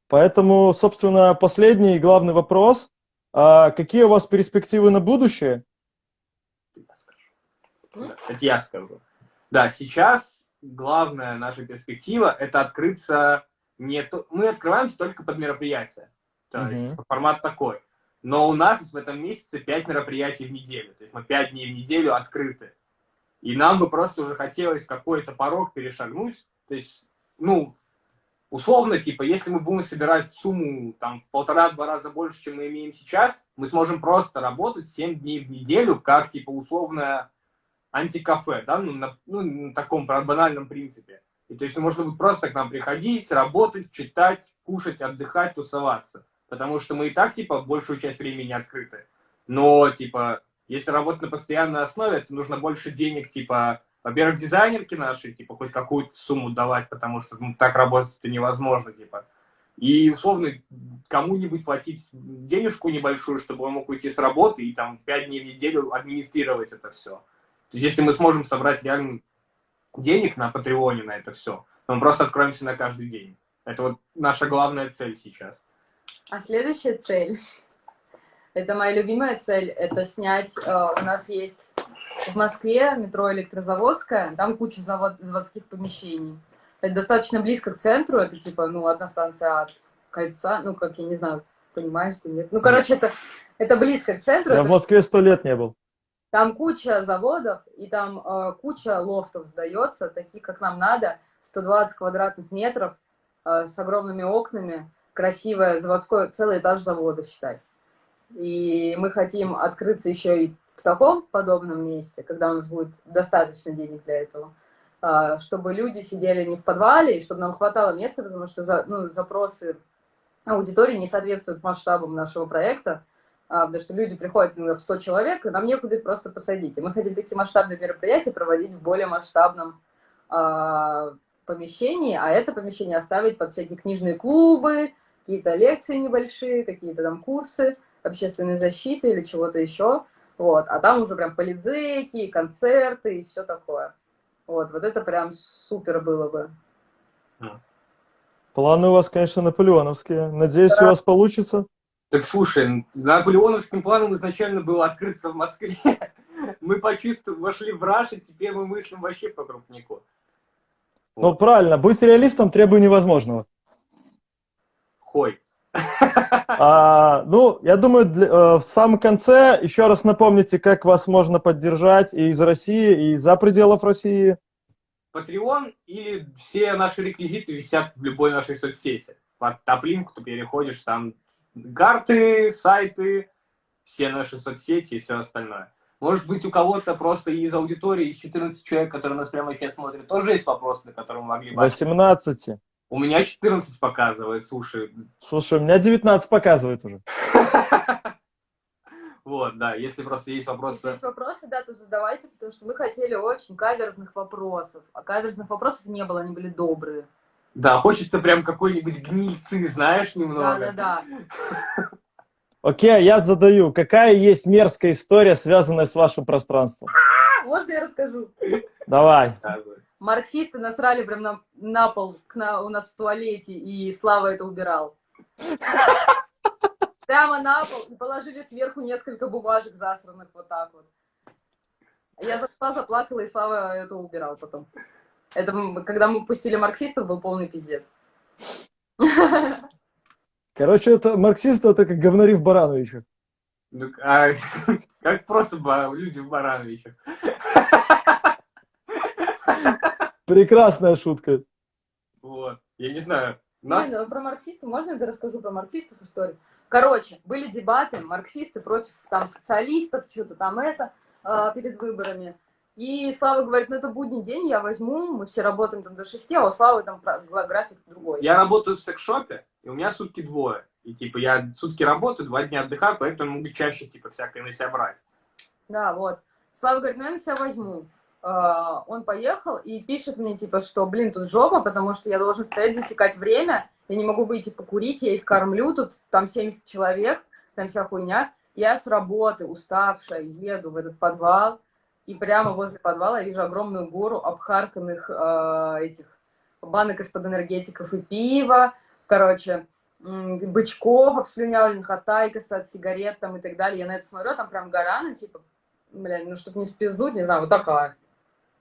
Поэтому, собственно, последний и главный вопрос. А какие у вас перспективы на будущее? Это я скажу. Да, сейчас главная наша перспектива – это открыться не... то- Мы открываемся только под мероприятия. То Мгм. есть формат такой. Но у нас в этом месяце 5 мероприятий в неделю. То есть мы 5 дней в неделю открыты. И нам бы просто уже хотелось какой-то порог перешагнуть. То есть, ну, условно, типа, если мы будем собирать сумму там в полтора-два раза больше, чем мы имеем сейчас, мы сможем просто работать 7 дней в неделю, как, типа, условное антикафе, да, ну, на, ну, на таком банальном принципе. И то есть можно будет просто к нам приходить, работать, читать, кушать, отдыхать, тусоваться. Потому что мы и так, типа, большую часть времени открыты. Но, типа, если работать на постоянной основе, то нужно больше денег, типа, во-первых, дизайнерки наши, типа, хоть какую-то сумму давать, потому что ну, так работать это невозможно, типа. И, условно, кому-нибудь платить денежку небольшую, чтобы он мог уйти с работы и там 5 дней в неделю администрировать это все. То есть, если мы сможем собрать реально денег на Патреоне на это все, то мы просто откроемся на каждый день. Это вот наша главная цель сейчас. А следующая цель, это моя любимая цель, это снять, э, у нас есть в Москве метро Электрозаводская, там куча завод, заводских помещений. Это достаточно близко к центру, это типа, ну, одна станция от кольца, ну, как, я не знаю, понимаешь ты, нет? Ну, короче, это, это близко к центру, Я это в Москве сто лет не был. Там куча заводов, и там э, куча лофтов сдается, таких, как нам надо, 120 квадратных метров, э, с огромными окнами, красивое заводское, целый этаж завода, считай. И мы хотим открыться еще и в таком подобном месте, когда у нас будет достаточно денег для этого, э, чтобы люди сидели не в подвале, и чтобы нам хватало места, потому что за, ну, запросы аудитории не соответствуют масштабам нашего проекта, потому что люди приходят иногда в 100 человек, и нам некуда их просто посадить. И мы хотим такие масштабные мероприятия проводить в более масштабном а, помещении, а это помещение оставить под всякие книжные клубы, какие-то лекции небольшие, какие-то там курсы общественной защиты или чего-то еще. Вот. А там уже прям полидзеки, концерты и все такое. Вот, вот это прям супер было бы. Планы у вас, конечно, наполеоновские. Надеюсь, у вас получится. Так слушай, наполеоновским планом изначально было открыться в Москве. [LAUGHS] Мы почувствовали, вошли в раш, и теперь мы мыслим вообще по крупнику. Ну, правильно, быть реалистом требую невозможного. Хой. [LAUGHS] А, ну, я думаю, для- э, в самом конце еще раз напомните, как вас можно поддержать и из России, и за пределов России. Patreon или все наши реквизиты висят в любой нашей соцсети. Под топлинку ты переходишь, там карты, сайты, все наши соцсети и все остальное. Может быть, у кого-то просто из аудитории, из 14 человек, которые нас прямо сейчас смотрят, тоже есть вопросы, на которые мы могли бы... 18. У меня 14 показывает, слушай. Слушай, у меня 19 показывает уже. [LAUGHS] Вот, да, если просто есть Если вопросы... есть вопросы, да, то задавайте, потому что мы хотели очень каверзных вопросов. А каверзных вопросов не было, они были добрые. Да, хочется прям какой-нибудь гнильцы, знаешь, Да, немного. да, да. Окей, я задаю. Какая есть мерзкая история, связанная с вашим пространством? А, Можно я расскажу? Давай. Марксисты насрали прям на, на пол к на- у нас в туалете, и Слава это убирал. Прямо на пол и положили сверху несколько бумажек засранных вот так вот. Я зашла, заплакала, и Слава это убирал потом. Это когда мы пустили марксистов, был полный пиздец. Короче, это марксисты, это как говнари в Барановичах. Ну, а, [LAUGHS] как просто люди в Барановичах. Прекрасная шутка. Вот. Я не знаю. Нас... Не, ну, про марксистов, можно я расскажу про марксистов историю? Короче, были дебаты, марксисты против там социалистов, что-то там это, э, перед выборами. И Слава говорит, ну это будний день, я возьму, мы все работаем там до 6, а у Славы там график другой. Я работаю в секс-шопе, и у меня сутки двое. И типа я сутки работаю, два дня отдыхаю, поэтому могу чаще типа всякое на себя брать. Да, вот. Слава говорит, ну я на себя возьму. Uh, он поехал и пишет мне, типа, что, блин, тут жопа, потому что я должен стоять, засекать время, я не могу выйти покурить, я их кормлю, тут там 70 человек, там вся хуйня. Я с работы, уставшая, еду в этот подвал, и прямо возле подвала я вижу огромную гору обхарканных э, этих банок из-под энергетиков и пива, короче, бычков обслюнявленных от тайкоса, от сигарет там и так далее. Я на это смотрю, там прям гора, ну, типа, блядь, ну, чтобы не спиздуть, не знаю, вот такая.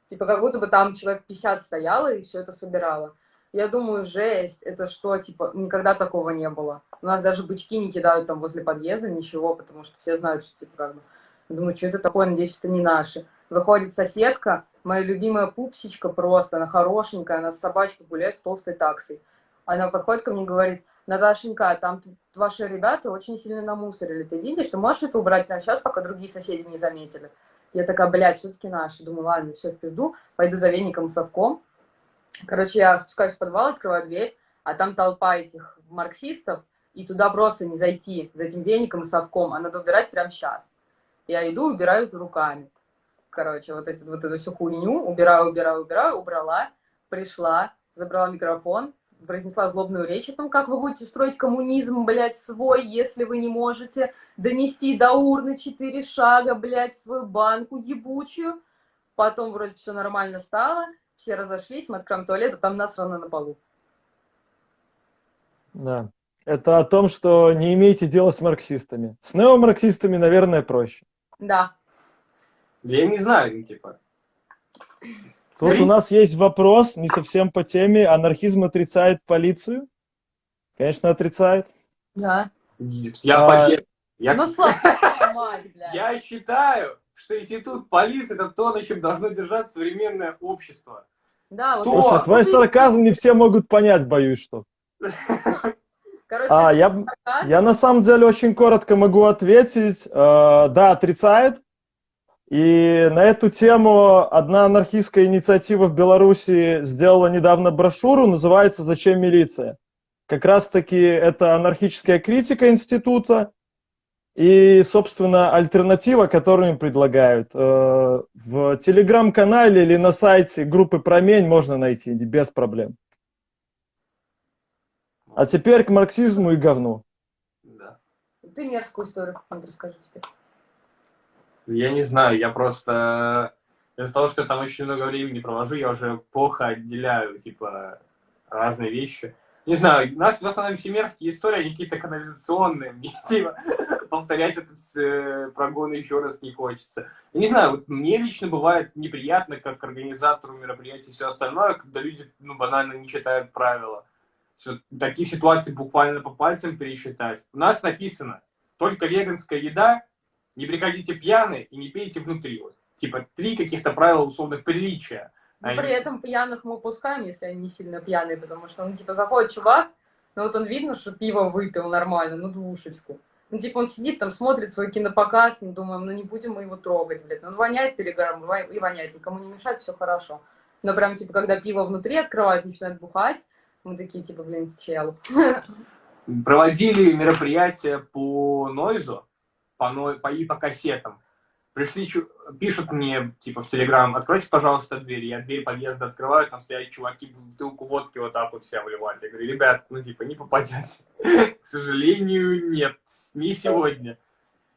Типа, как будто бы там человек 50 стояло и все это собирало. Я думаю, жесть, это что, типа, никогда такого не было. У нас даже бычки не кидают там возле подъезда, ничего, потому что все знают, что, типа, как бы, думаю, что это такое, надеюсь, это не наши. Выходит соседка, моя любимая пупсичка просто, она хорошенькая, она с собачкой гуляет с толстой таксой. Она подходит ко мне и говорит, Наташенька, там ваши ребята очень сильно намусорили, ты видишь, ты можешь это убрать прямо сейчас, пока другие соседи не заметили? Я такая, блядь, все-таки наши. Думаю, ладно, все в пизду, пойду за веником и совком. Короче, я спускаюсь в подвал, открываю дверь, а там толпа этих марксистов, и туда просто не зайти за этим веником и совком, а надо убирать прямо сейчас. Я иду, убираю это руками. Короче, вот, эти, вот эту всю хуйню убираю, убираю, убираю, убрала, пришла, забрала микрофон, произнесла злобную речь о том, как вы будете строить коммунизм, блядь, свой, если вы не можете донести до урны четыре шага, блядь, свою банку ебучую. Потом вроде все нормально стало, все разошлись, мы откроем туалет, а там насрано на полу. Да. Это о том, что не имейте дела с марксистами. С неомарксистами, наверное, проще. Да. Я не знаю, типа. Тут у нас есть вопрос, не совсем по теме. Анархизм отрицает полицию? Конечно, отрицает. Да. Я, а... я... Ну, слава мать, блядь. Я считаю, что институт полиции это то, на чем должно держаться современное общество. Да, вот Слушай, твой сарказм не все могут понять, боюсь, что. [LAUGHS] Короче, а, я, я на самом деле очень коротко могу ответить. Э, да, отрицает. И на эту тему одна анархистская инициатива в Беларуси сделала недавно брошюру, называется «Зачем милиция?». Как раз-таки это анархическая критика института и, собственно, альтернатива, которую им предлагают. Э, в телеграм-канале или на сайте группы «Промень» можно найти без проблем. А теперь к марксизму и говну. Да. Ты мерзкую историю какую-нибудь расскажи теперь. Я не знаю, я просто из-за того, что там очень много времени провожу, я уже плохо отделяю, типа, разные вещи. Не знаю, у нас в основном всемирские истории, какие-то канализационные. Мне, [LAUGHS] типа, повторять этот э, прогон еще раз не хочется. Я не знаю, вот мне лично бывает неприятно, как организатору мероприятий и все остальное, когда люди, ну, банально не читают правила. Все, таких ситуаций буквально по пальцам пересчитать. У нас написано, только веганская еда не приходите пьяны и не пейте внутри. Вот. Типа три каких-то правила условных приличия. Но они... при этом пьяных мы упускаем, если они не сильно пьяные, потому что, ну, типа, заходит чувак, ну, вот он видно, что пиво выпил нормально, ну, двушечку. Ну, типа, он сидит там, смотрит свой кинопоказ, ну, думаем, ну, не будем мы его трогать, блядь. Ну, он воняет перегаром и воняет, никому не мешает, все хорошо. Но прям, типа, когда пиво внутри открывают, начинают бухать, мы такие, типа, блин, чел. Проводили мероприятие по Нойзу, по, по, и по кассетам. Пришли, пишут мне, типа, в Телеграм, откройте, пожалуйста, дверь. Я дверь подъезда открываю, там стоят чуваки, бутылку водки вот так вот вся вливать. Я говорю, ребят, ну, типа, не попадете. [LAUGHS] К сожалению, нет, не сегодня.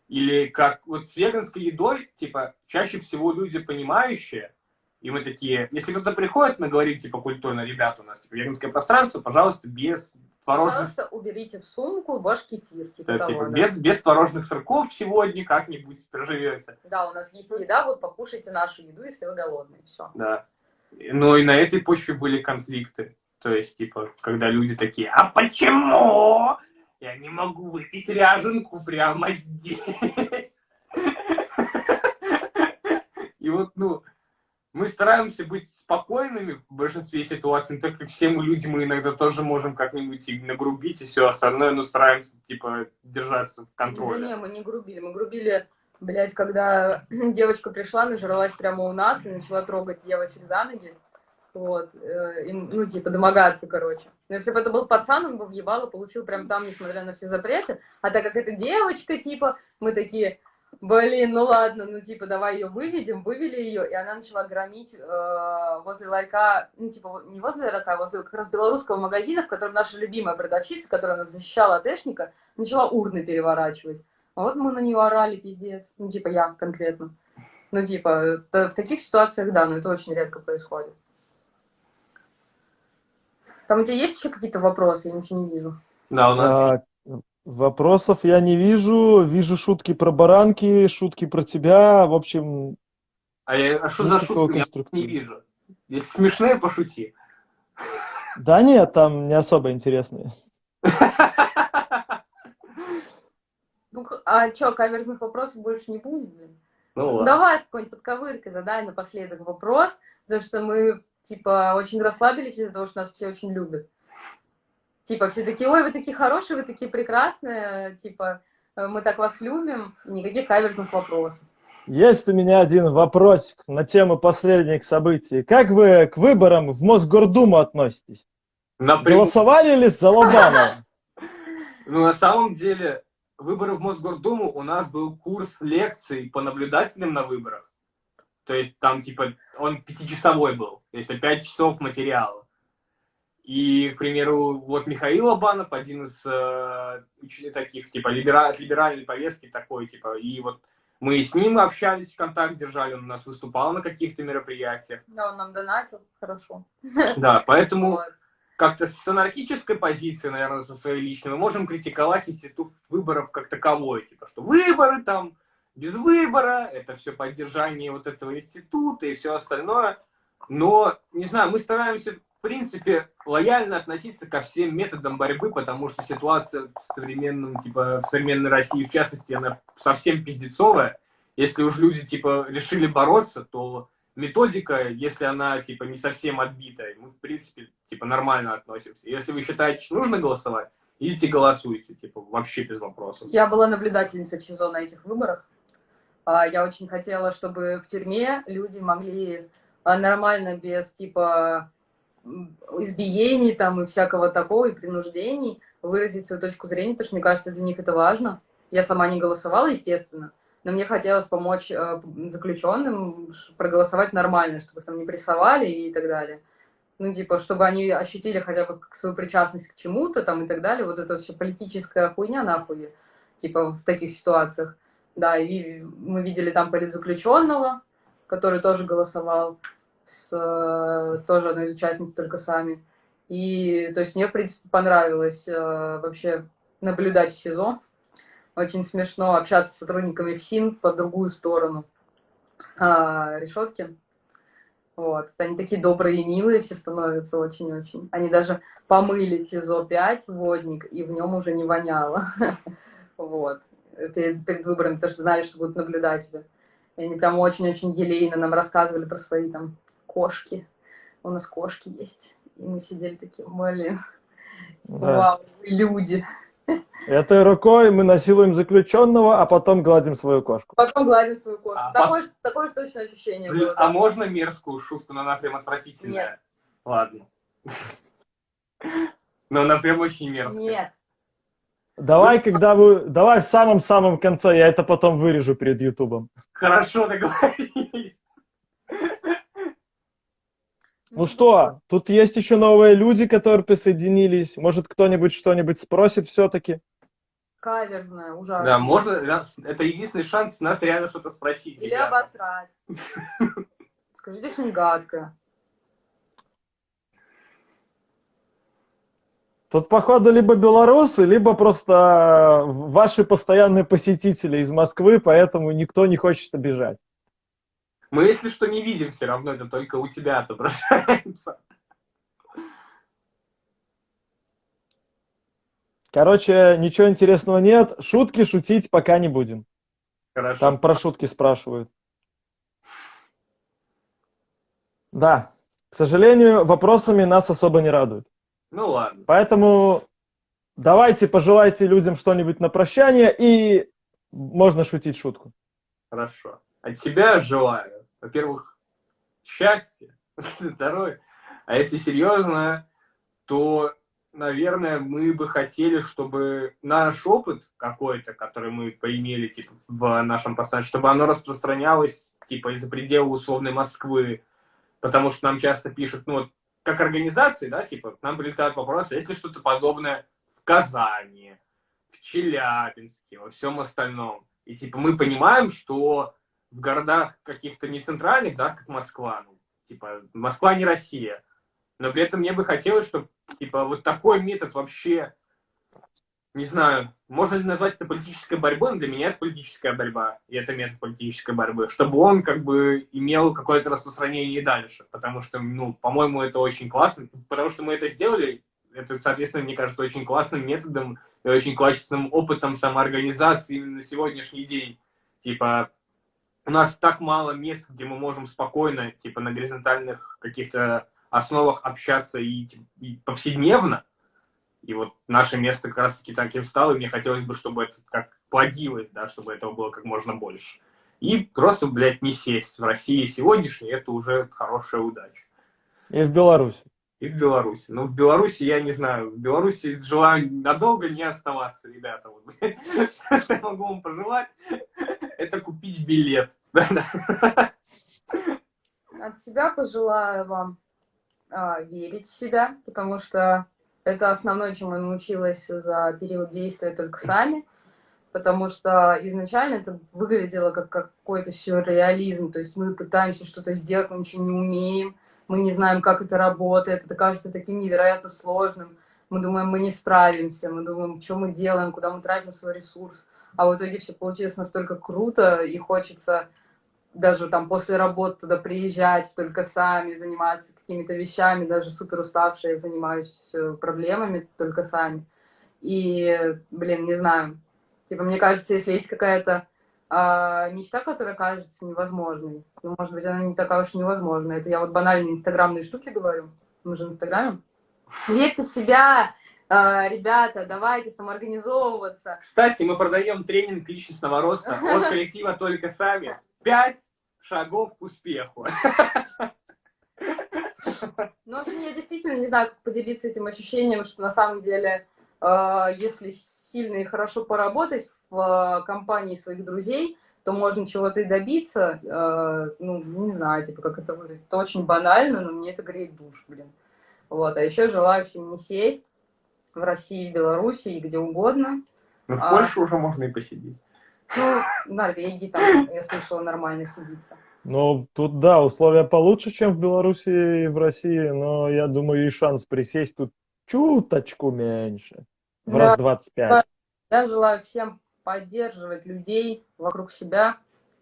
Или как вот с веганской едой, типа, чаще всего люди понимающие, и мы такие, если кто-то приходит, мы говорим, типа, культурно, ребята, у нас типа, веганское пространство, пожалуйста, без творожных... Пожалуйста, уберите в сумку ваш кефир. Типа да, того, типа, да. без, без творожных сырков сегодня как-нибудь проживете. Да, у нас есть еда, вот покушайте нашу еду, если вы голодные, все. Да. Но и на этой почве были конфликты. То есть, типа, когда люди такие, а почему я не могу выпить ряженку прямо здесь? [LAUGHS] И вот, ну, мы стараемся быть спокойными в большинстве ситуаций, так как все мы люди, мы иногда тоже можем как-нибудь и нагрубить и все остальное, но стараемся, типа, держаться в контроле. Да не, мы не грубили, мы грубили Блять, когда [CLEARS THROAT] девочка пришла, нажралась прямо у нас и начала трогать девочек за ноги. Вот, э, и, ну, типа, домогаться, короче. Но если бы это был пацан, он бы въебало получил прям там, несмотря на все запреты. А так как это девочка, типа, мы такие, блин, ну ладно, ну, типа, давай ее выведем, вывели ее, и она начала громить э, возле ларька, ну, типа, не возле ларька, а возле как раз белорусского магазина, в котором наша любимая продавщица, которая нас защищала от эшника, начала урны переворачивать. А вот мы на нее орали, пиздец. Ну, типа, я конкретно. Ну, типа, в таких ситуациях, да, но это очень редко происходит. Там у тебя есть еще какие-то вопросы? Я ничего не вижу. Да, у нас... А, вопросов я не вижу. Вижу шутки про баранки, шутки про тебя. В общем, А, я, а что за шутки? Я не вижу. Если смешные, пошути. да нет, там не особо интересные. [LAUGHS] Ну, а что, каверзных вопросов больше не будет, блин? Ну Ну, ладно. Давай с какой-нибудь подковыркой задай напоследок вопрос, потому что мы, типа, очень расслабились из-за того, что нас все очень любят. Типа, все такие, ой, вы такие хорошие, вы такие прекрасные, типа, э, мы так вас любим, и никаких каверзных вопросов. Есть у меня один вопросик на тему последних событий. Как вы к выборам в Мосгордуму относитесь? Напрямую. Голосовали ли за Лобанова? Ну, на самом деле, выборы в Мосгордуму у нас был курс лекций по наблюдателям на выборах. То есть там, типа, он пятичасовой был, то есть пять часов материала. И, к примеру, вот Михаил Абанов, один из э, таких, типа, либера- от либеральной повестки такой, типа, и вот мы с ним общались, контакт держали, он у нас выступал на каких-то мероприятиях. Да, он нам донатил, хорошо. Да, поэтому Вот. как-то с анархической позиции, наверное, со своей личной, мы можем критиковать институт выборов как таковой. Типа, что выборы там, без выбора, это все поддержание вот этого института и все остальное. Но, не знаю, мы стараемся, в принципе, лояльно относиться ко всем методам борьбы, потому что ситуация в современном, типа, в современной России, в частности, она совсем пиздецовая. Если уж люди, типа, решили бороться, то методика, если она, типа, не совсем отбитая, мы, в принципе, типа, нормально относимся. Если вы считаете, что нужно голосовать, идите голосуйте, типа, вообще без вопросов. Я была наблюдательницей в СИЗО на этих выборах. А, Я очень хотела, чтобы в тюрьме люди могли а, нормально, без типа избиений там и всякого такого, и принуждений, выразить свою точку зрения, потому что мне кажется, для них это важно. Я сама не голосовала, естественно, но мне хотелось помочь э, заключенным проголосовать нормально, чтобы там не прессовали и так далее. Ну, типа, чтобы они ощутили хотя бы свою причастность к чему-то там и так далее. Вот это все политическая хуйня нахуй, типа, в таких ситуациях. Да, и мы видели там политзаключенного, который тоже голосовал, с э, тоже одной из участниц только сами. И, то есть, мне, в принципе, понравилось э, вообще наблюдать в СИЗО. Очень смешно общаться с сотрудниками ФСИН по другую сторону а, решетки. Вот. Они такие добрые и милые все становятся очень-очень. Они даже помыли СИЗО-5, водник, и в нем уже не воняло. [LAUGHS] Вот. Перед, перед выборами, потому знали, что будут наблюдатели. И они прям очень-очень елейно нам рассказывали про свои там кошки. У нас кошки есть. И мы сидели такие, блин, Да. вау, вы люди. Этой рукой мы насилуем заключенного, а потом гладим свою кошку. Потом гладим свою кошку. А, такое, же- такое же точно ощущение Блин, было. а можно мерзкую шутку, но она прям отвратительная? Нет. Ладно. Но она прям очень мерзкая. Нет. Давай, когда вы... Давай в самом-самом конце, я это потом вырежу перед Ютубом. Хорошо договорились. Ну что, тут есть еще новые люди, которые присоединились. Может, кто-нибудь что-нибудь спросит все-таки? Каверзная, ужасно. Да, можно, нас- это единственный шанс нас реально что-то спросить. Или ребята. обосрать. [LAUGHS] Скажите что-нибудь гадкое. Тут, походу, либо белорусы, либо просто ваши постоянные посетители из Москвы, поэтому никто не хочет обижать. Мы, если что, не видим все равно, это только у тебя отображается. Короче, ничего интересного нет. Шутки шутить пока не будем. Хорошо. Там про шутки спрашивают. Да, к сожалению, вопросами нас особо не радуют. Ну ладно. Поэтому давайте пожелайте людям что-нибудь на прощание, и можно шутить шутку. Хорошо. От себя желаю, во-первых, счастья, здоровья. [LAUGHS] А если серьезно, то, наверное, мы бы хотели, чтобы наш опыт какой-то, который мы поимели типа, в нашем пространстве, чтобы оно распространялось типа из-за предела условной Москвы. Потому что нам часто пишут, ну вот, как организации, да, типа, нам прилетают вопросы, есть ли что-то подобное в Казани, в Челябинске, во всем остальном. И типа мы понимаем, что в городах каких-то не центральных, да, как Москва, ну, типа Москва не Россия, но при этом мне бы хотелось, чтобы типа вот такой метод вообще, не знаю, можно ли назвать это политической борьбой, но для меня это политическая борьба, и это метод политической борьбы, чтобы он как бы имел какое-то распространение и дальше, потому что, ну, по-моему, это очень классно, потому что мы это сделали, это, соответственно, мне кажется, очень классным методом и очень классным опытом самоорганизации именно на сегодняшний день. Типа, у нас так мало мест, где мы можем спокойно, типа, на горизонтальных каких-то основах общаться и, и повседневно. И вот наше место как раз-таки таким стало, и мне хотелось бы, чтобы это как плодилось, да, чтобы этого было как можно больше. И просто, блядь, не сесть. В России сегодняшней это уже хорошая удача. И в Беларуси. И в Беларуси. Ну, в Беларуси, я не знаю, в Беларуси желаю надолго не оставаться, ребята. Вот, блядь. [LAUGHS] Что я могу вам пожелать, это купить билет. От себя пожелаю вам а, верить в себя, потому что это основное, чему я научилась за период действия только сами, потому что изначально это выглядело как какой-то сюрреализм, то есть мы пытаемся что-то сделать, мы ничего не умеем, мы не знаем, как это работает, это кажется таким невероятно сложным, мы думаем, мы не справимся, мы думаем, что мы делаем, куда мы тратим свой ресурс, а в итоге все получилось настолько круто, и хочется даже там после работы туда приезжать только сами, заниматься какими-то вещами, даже супер уставшая, я занимаюсь э, проблемами только сами. И, блин, не знаю, типа, мне кажется, если есть какая-то а, мечта, которая кажется невозможной, ну, может быть, она не такая уж невозможная. Это я вот банальные инстаграмные штуки говорю. Мы же в инстаграме. Верьте в себя, а, ребята, давайте самоорганизовываться. Кстати, мы продаем тренинг личностного роста от коллектива «Только сами». Пять шагов к успеху. Ну, в я действительно не знаю, как поделиться этим ощущением, что на самом деле, а, если сильно и хорошо поработать в а, компании своих друзей, то можно чего-то и добиться. Ну, не знаю, типа, как это выразить. Это очень банально, но мне это греет душ, блин. Вот. А еще желаю всем не сесть в России, в Беларуси и где угодно. Ну, в а, Польше уже можно и посидеть. Ну, в Норвегии там, я слышала, нормально сидится. Ну, тут, да, условия получше, чем в Беларуси и в России, но я думаю, и шанс присесть тут чуточку меньше. В да, раз 25. Я желаю всем поддерживать людей вокруг себя,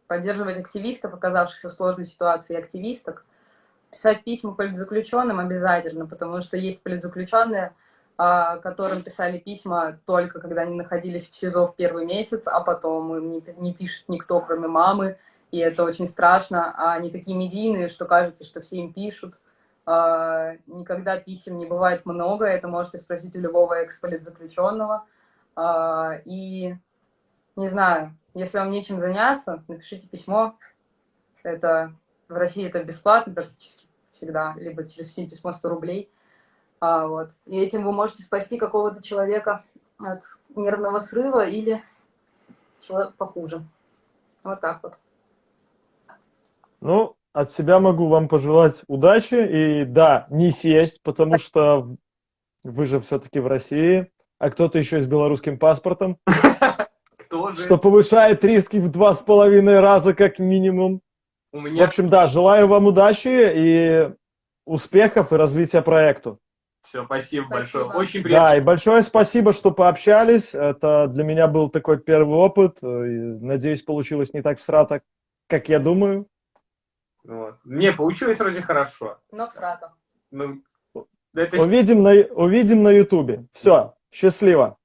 поддерживать активистов, оказавшихся в сложной ситуации, активисток, писать письма политзаключенным обязательно, потому что есть политзаключенные, которым писали письма только когда они находились в СИЗО в первый месяц, а потом им не, не пишет никто, кроме мамы, и это очень страшно. А они такие медийные, что кажется, что все им пишут. А, никогда писем не бывает много, это можете спросить у любого эксполитзаключенного. А, и не знаю, если вам нечем заняться, напишите письмо. Это в России это бесплатно практически всегда, либо через письмо 100 рублей. А, вот. И этим вы можете спасти какого-то человека от нервного срыва или человека похуже. Вот так вот. Ну, от себя могу вам пожелать удачи. И да, не сесть, потому что вы же все-таки в России, а кто-то еще с белорусским паспортом. [LAUGHS] Кто же? Что повышает риски в два с половиной раза как минимум. У меня... В общем, да, желаю вам удачи и успехов и развития проекту. Все, спасибо, спасибо. большое. Очень приятно. Да, и большое спасибо, что пообщались. Это для меня был такой первый опыт. Надеюсь, получилось не так всрато, как я думаю. Вот. Не, получилось вроде хорошо. Но всрато. Ну, это... увидим, на, увидим на ютубе. Все, счастливо.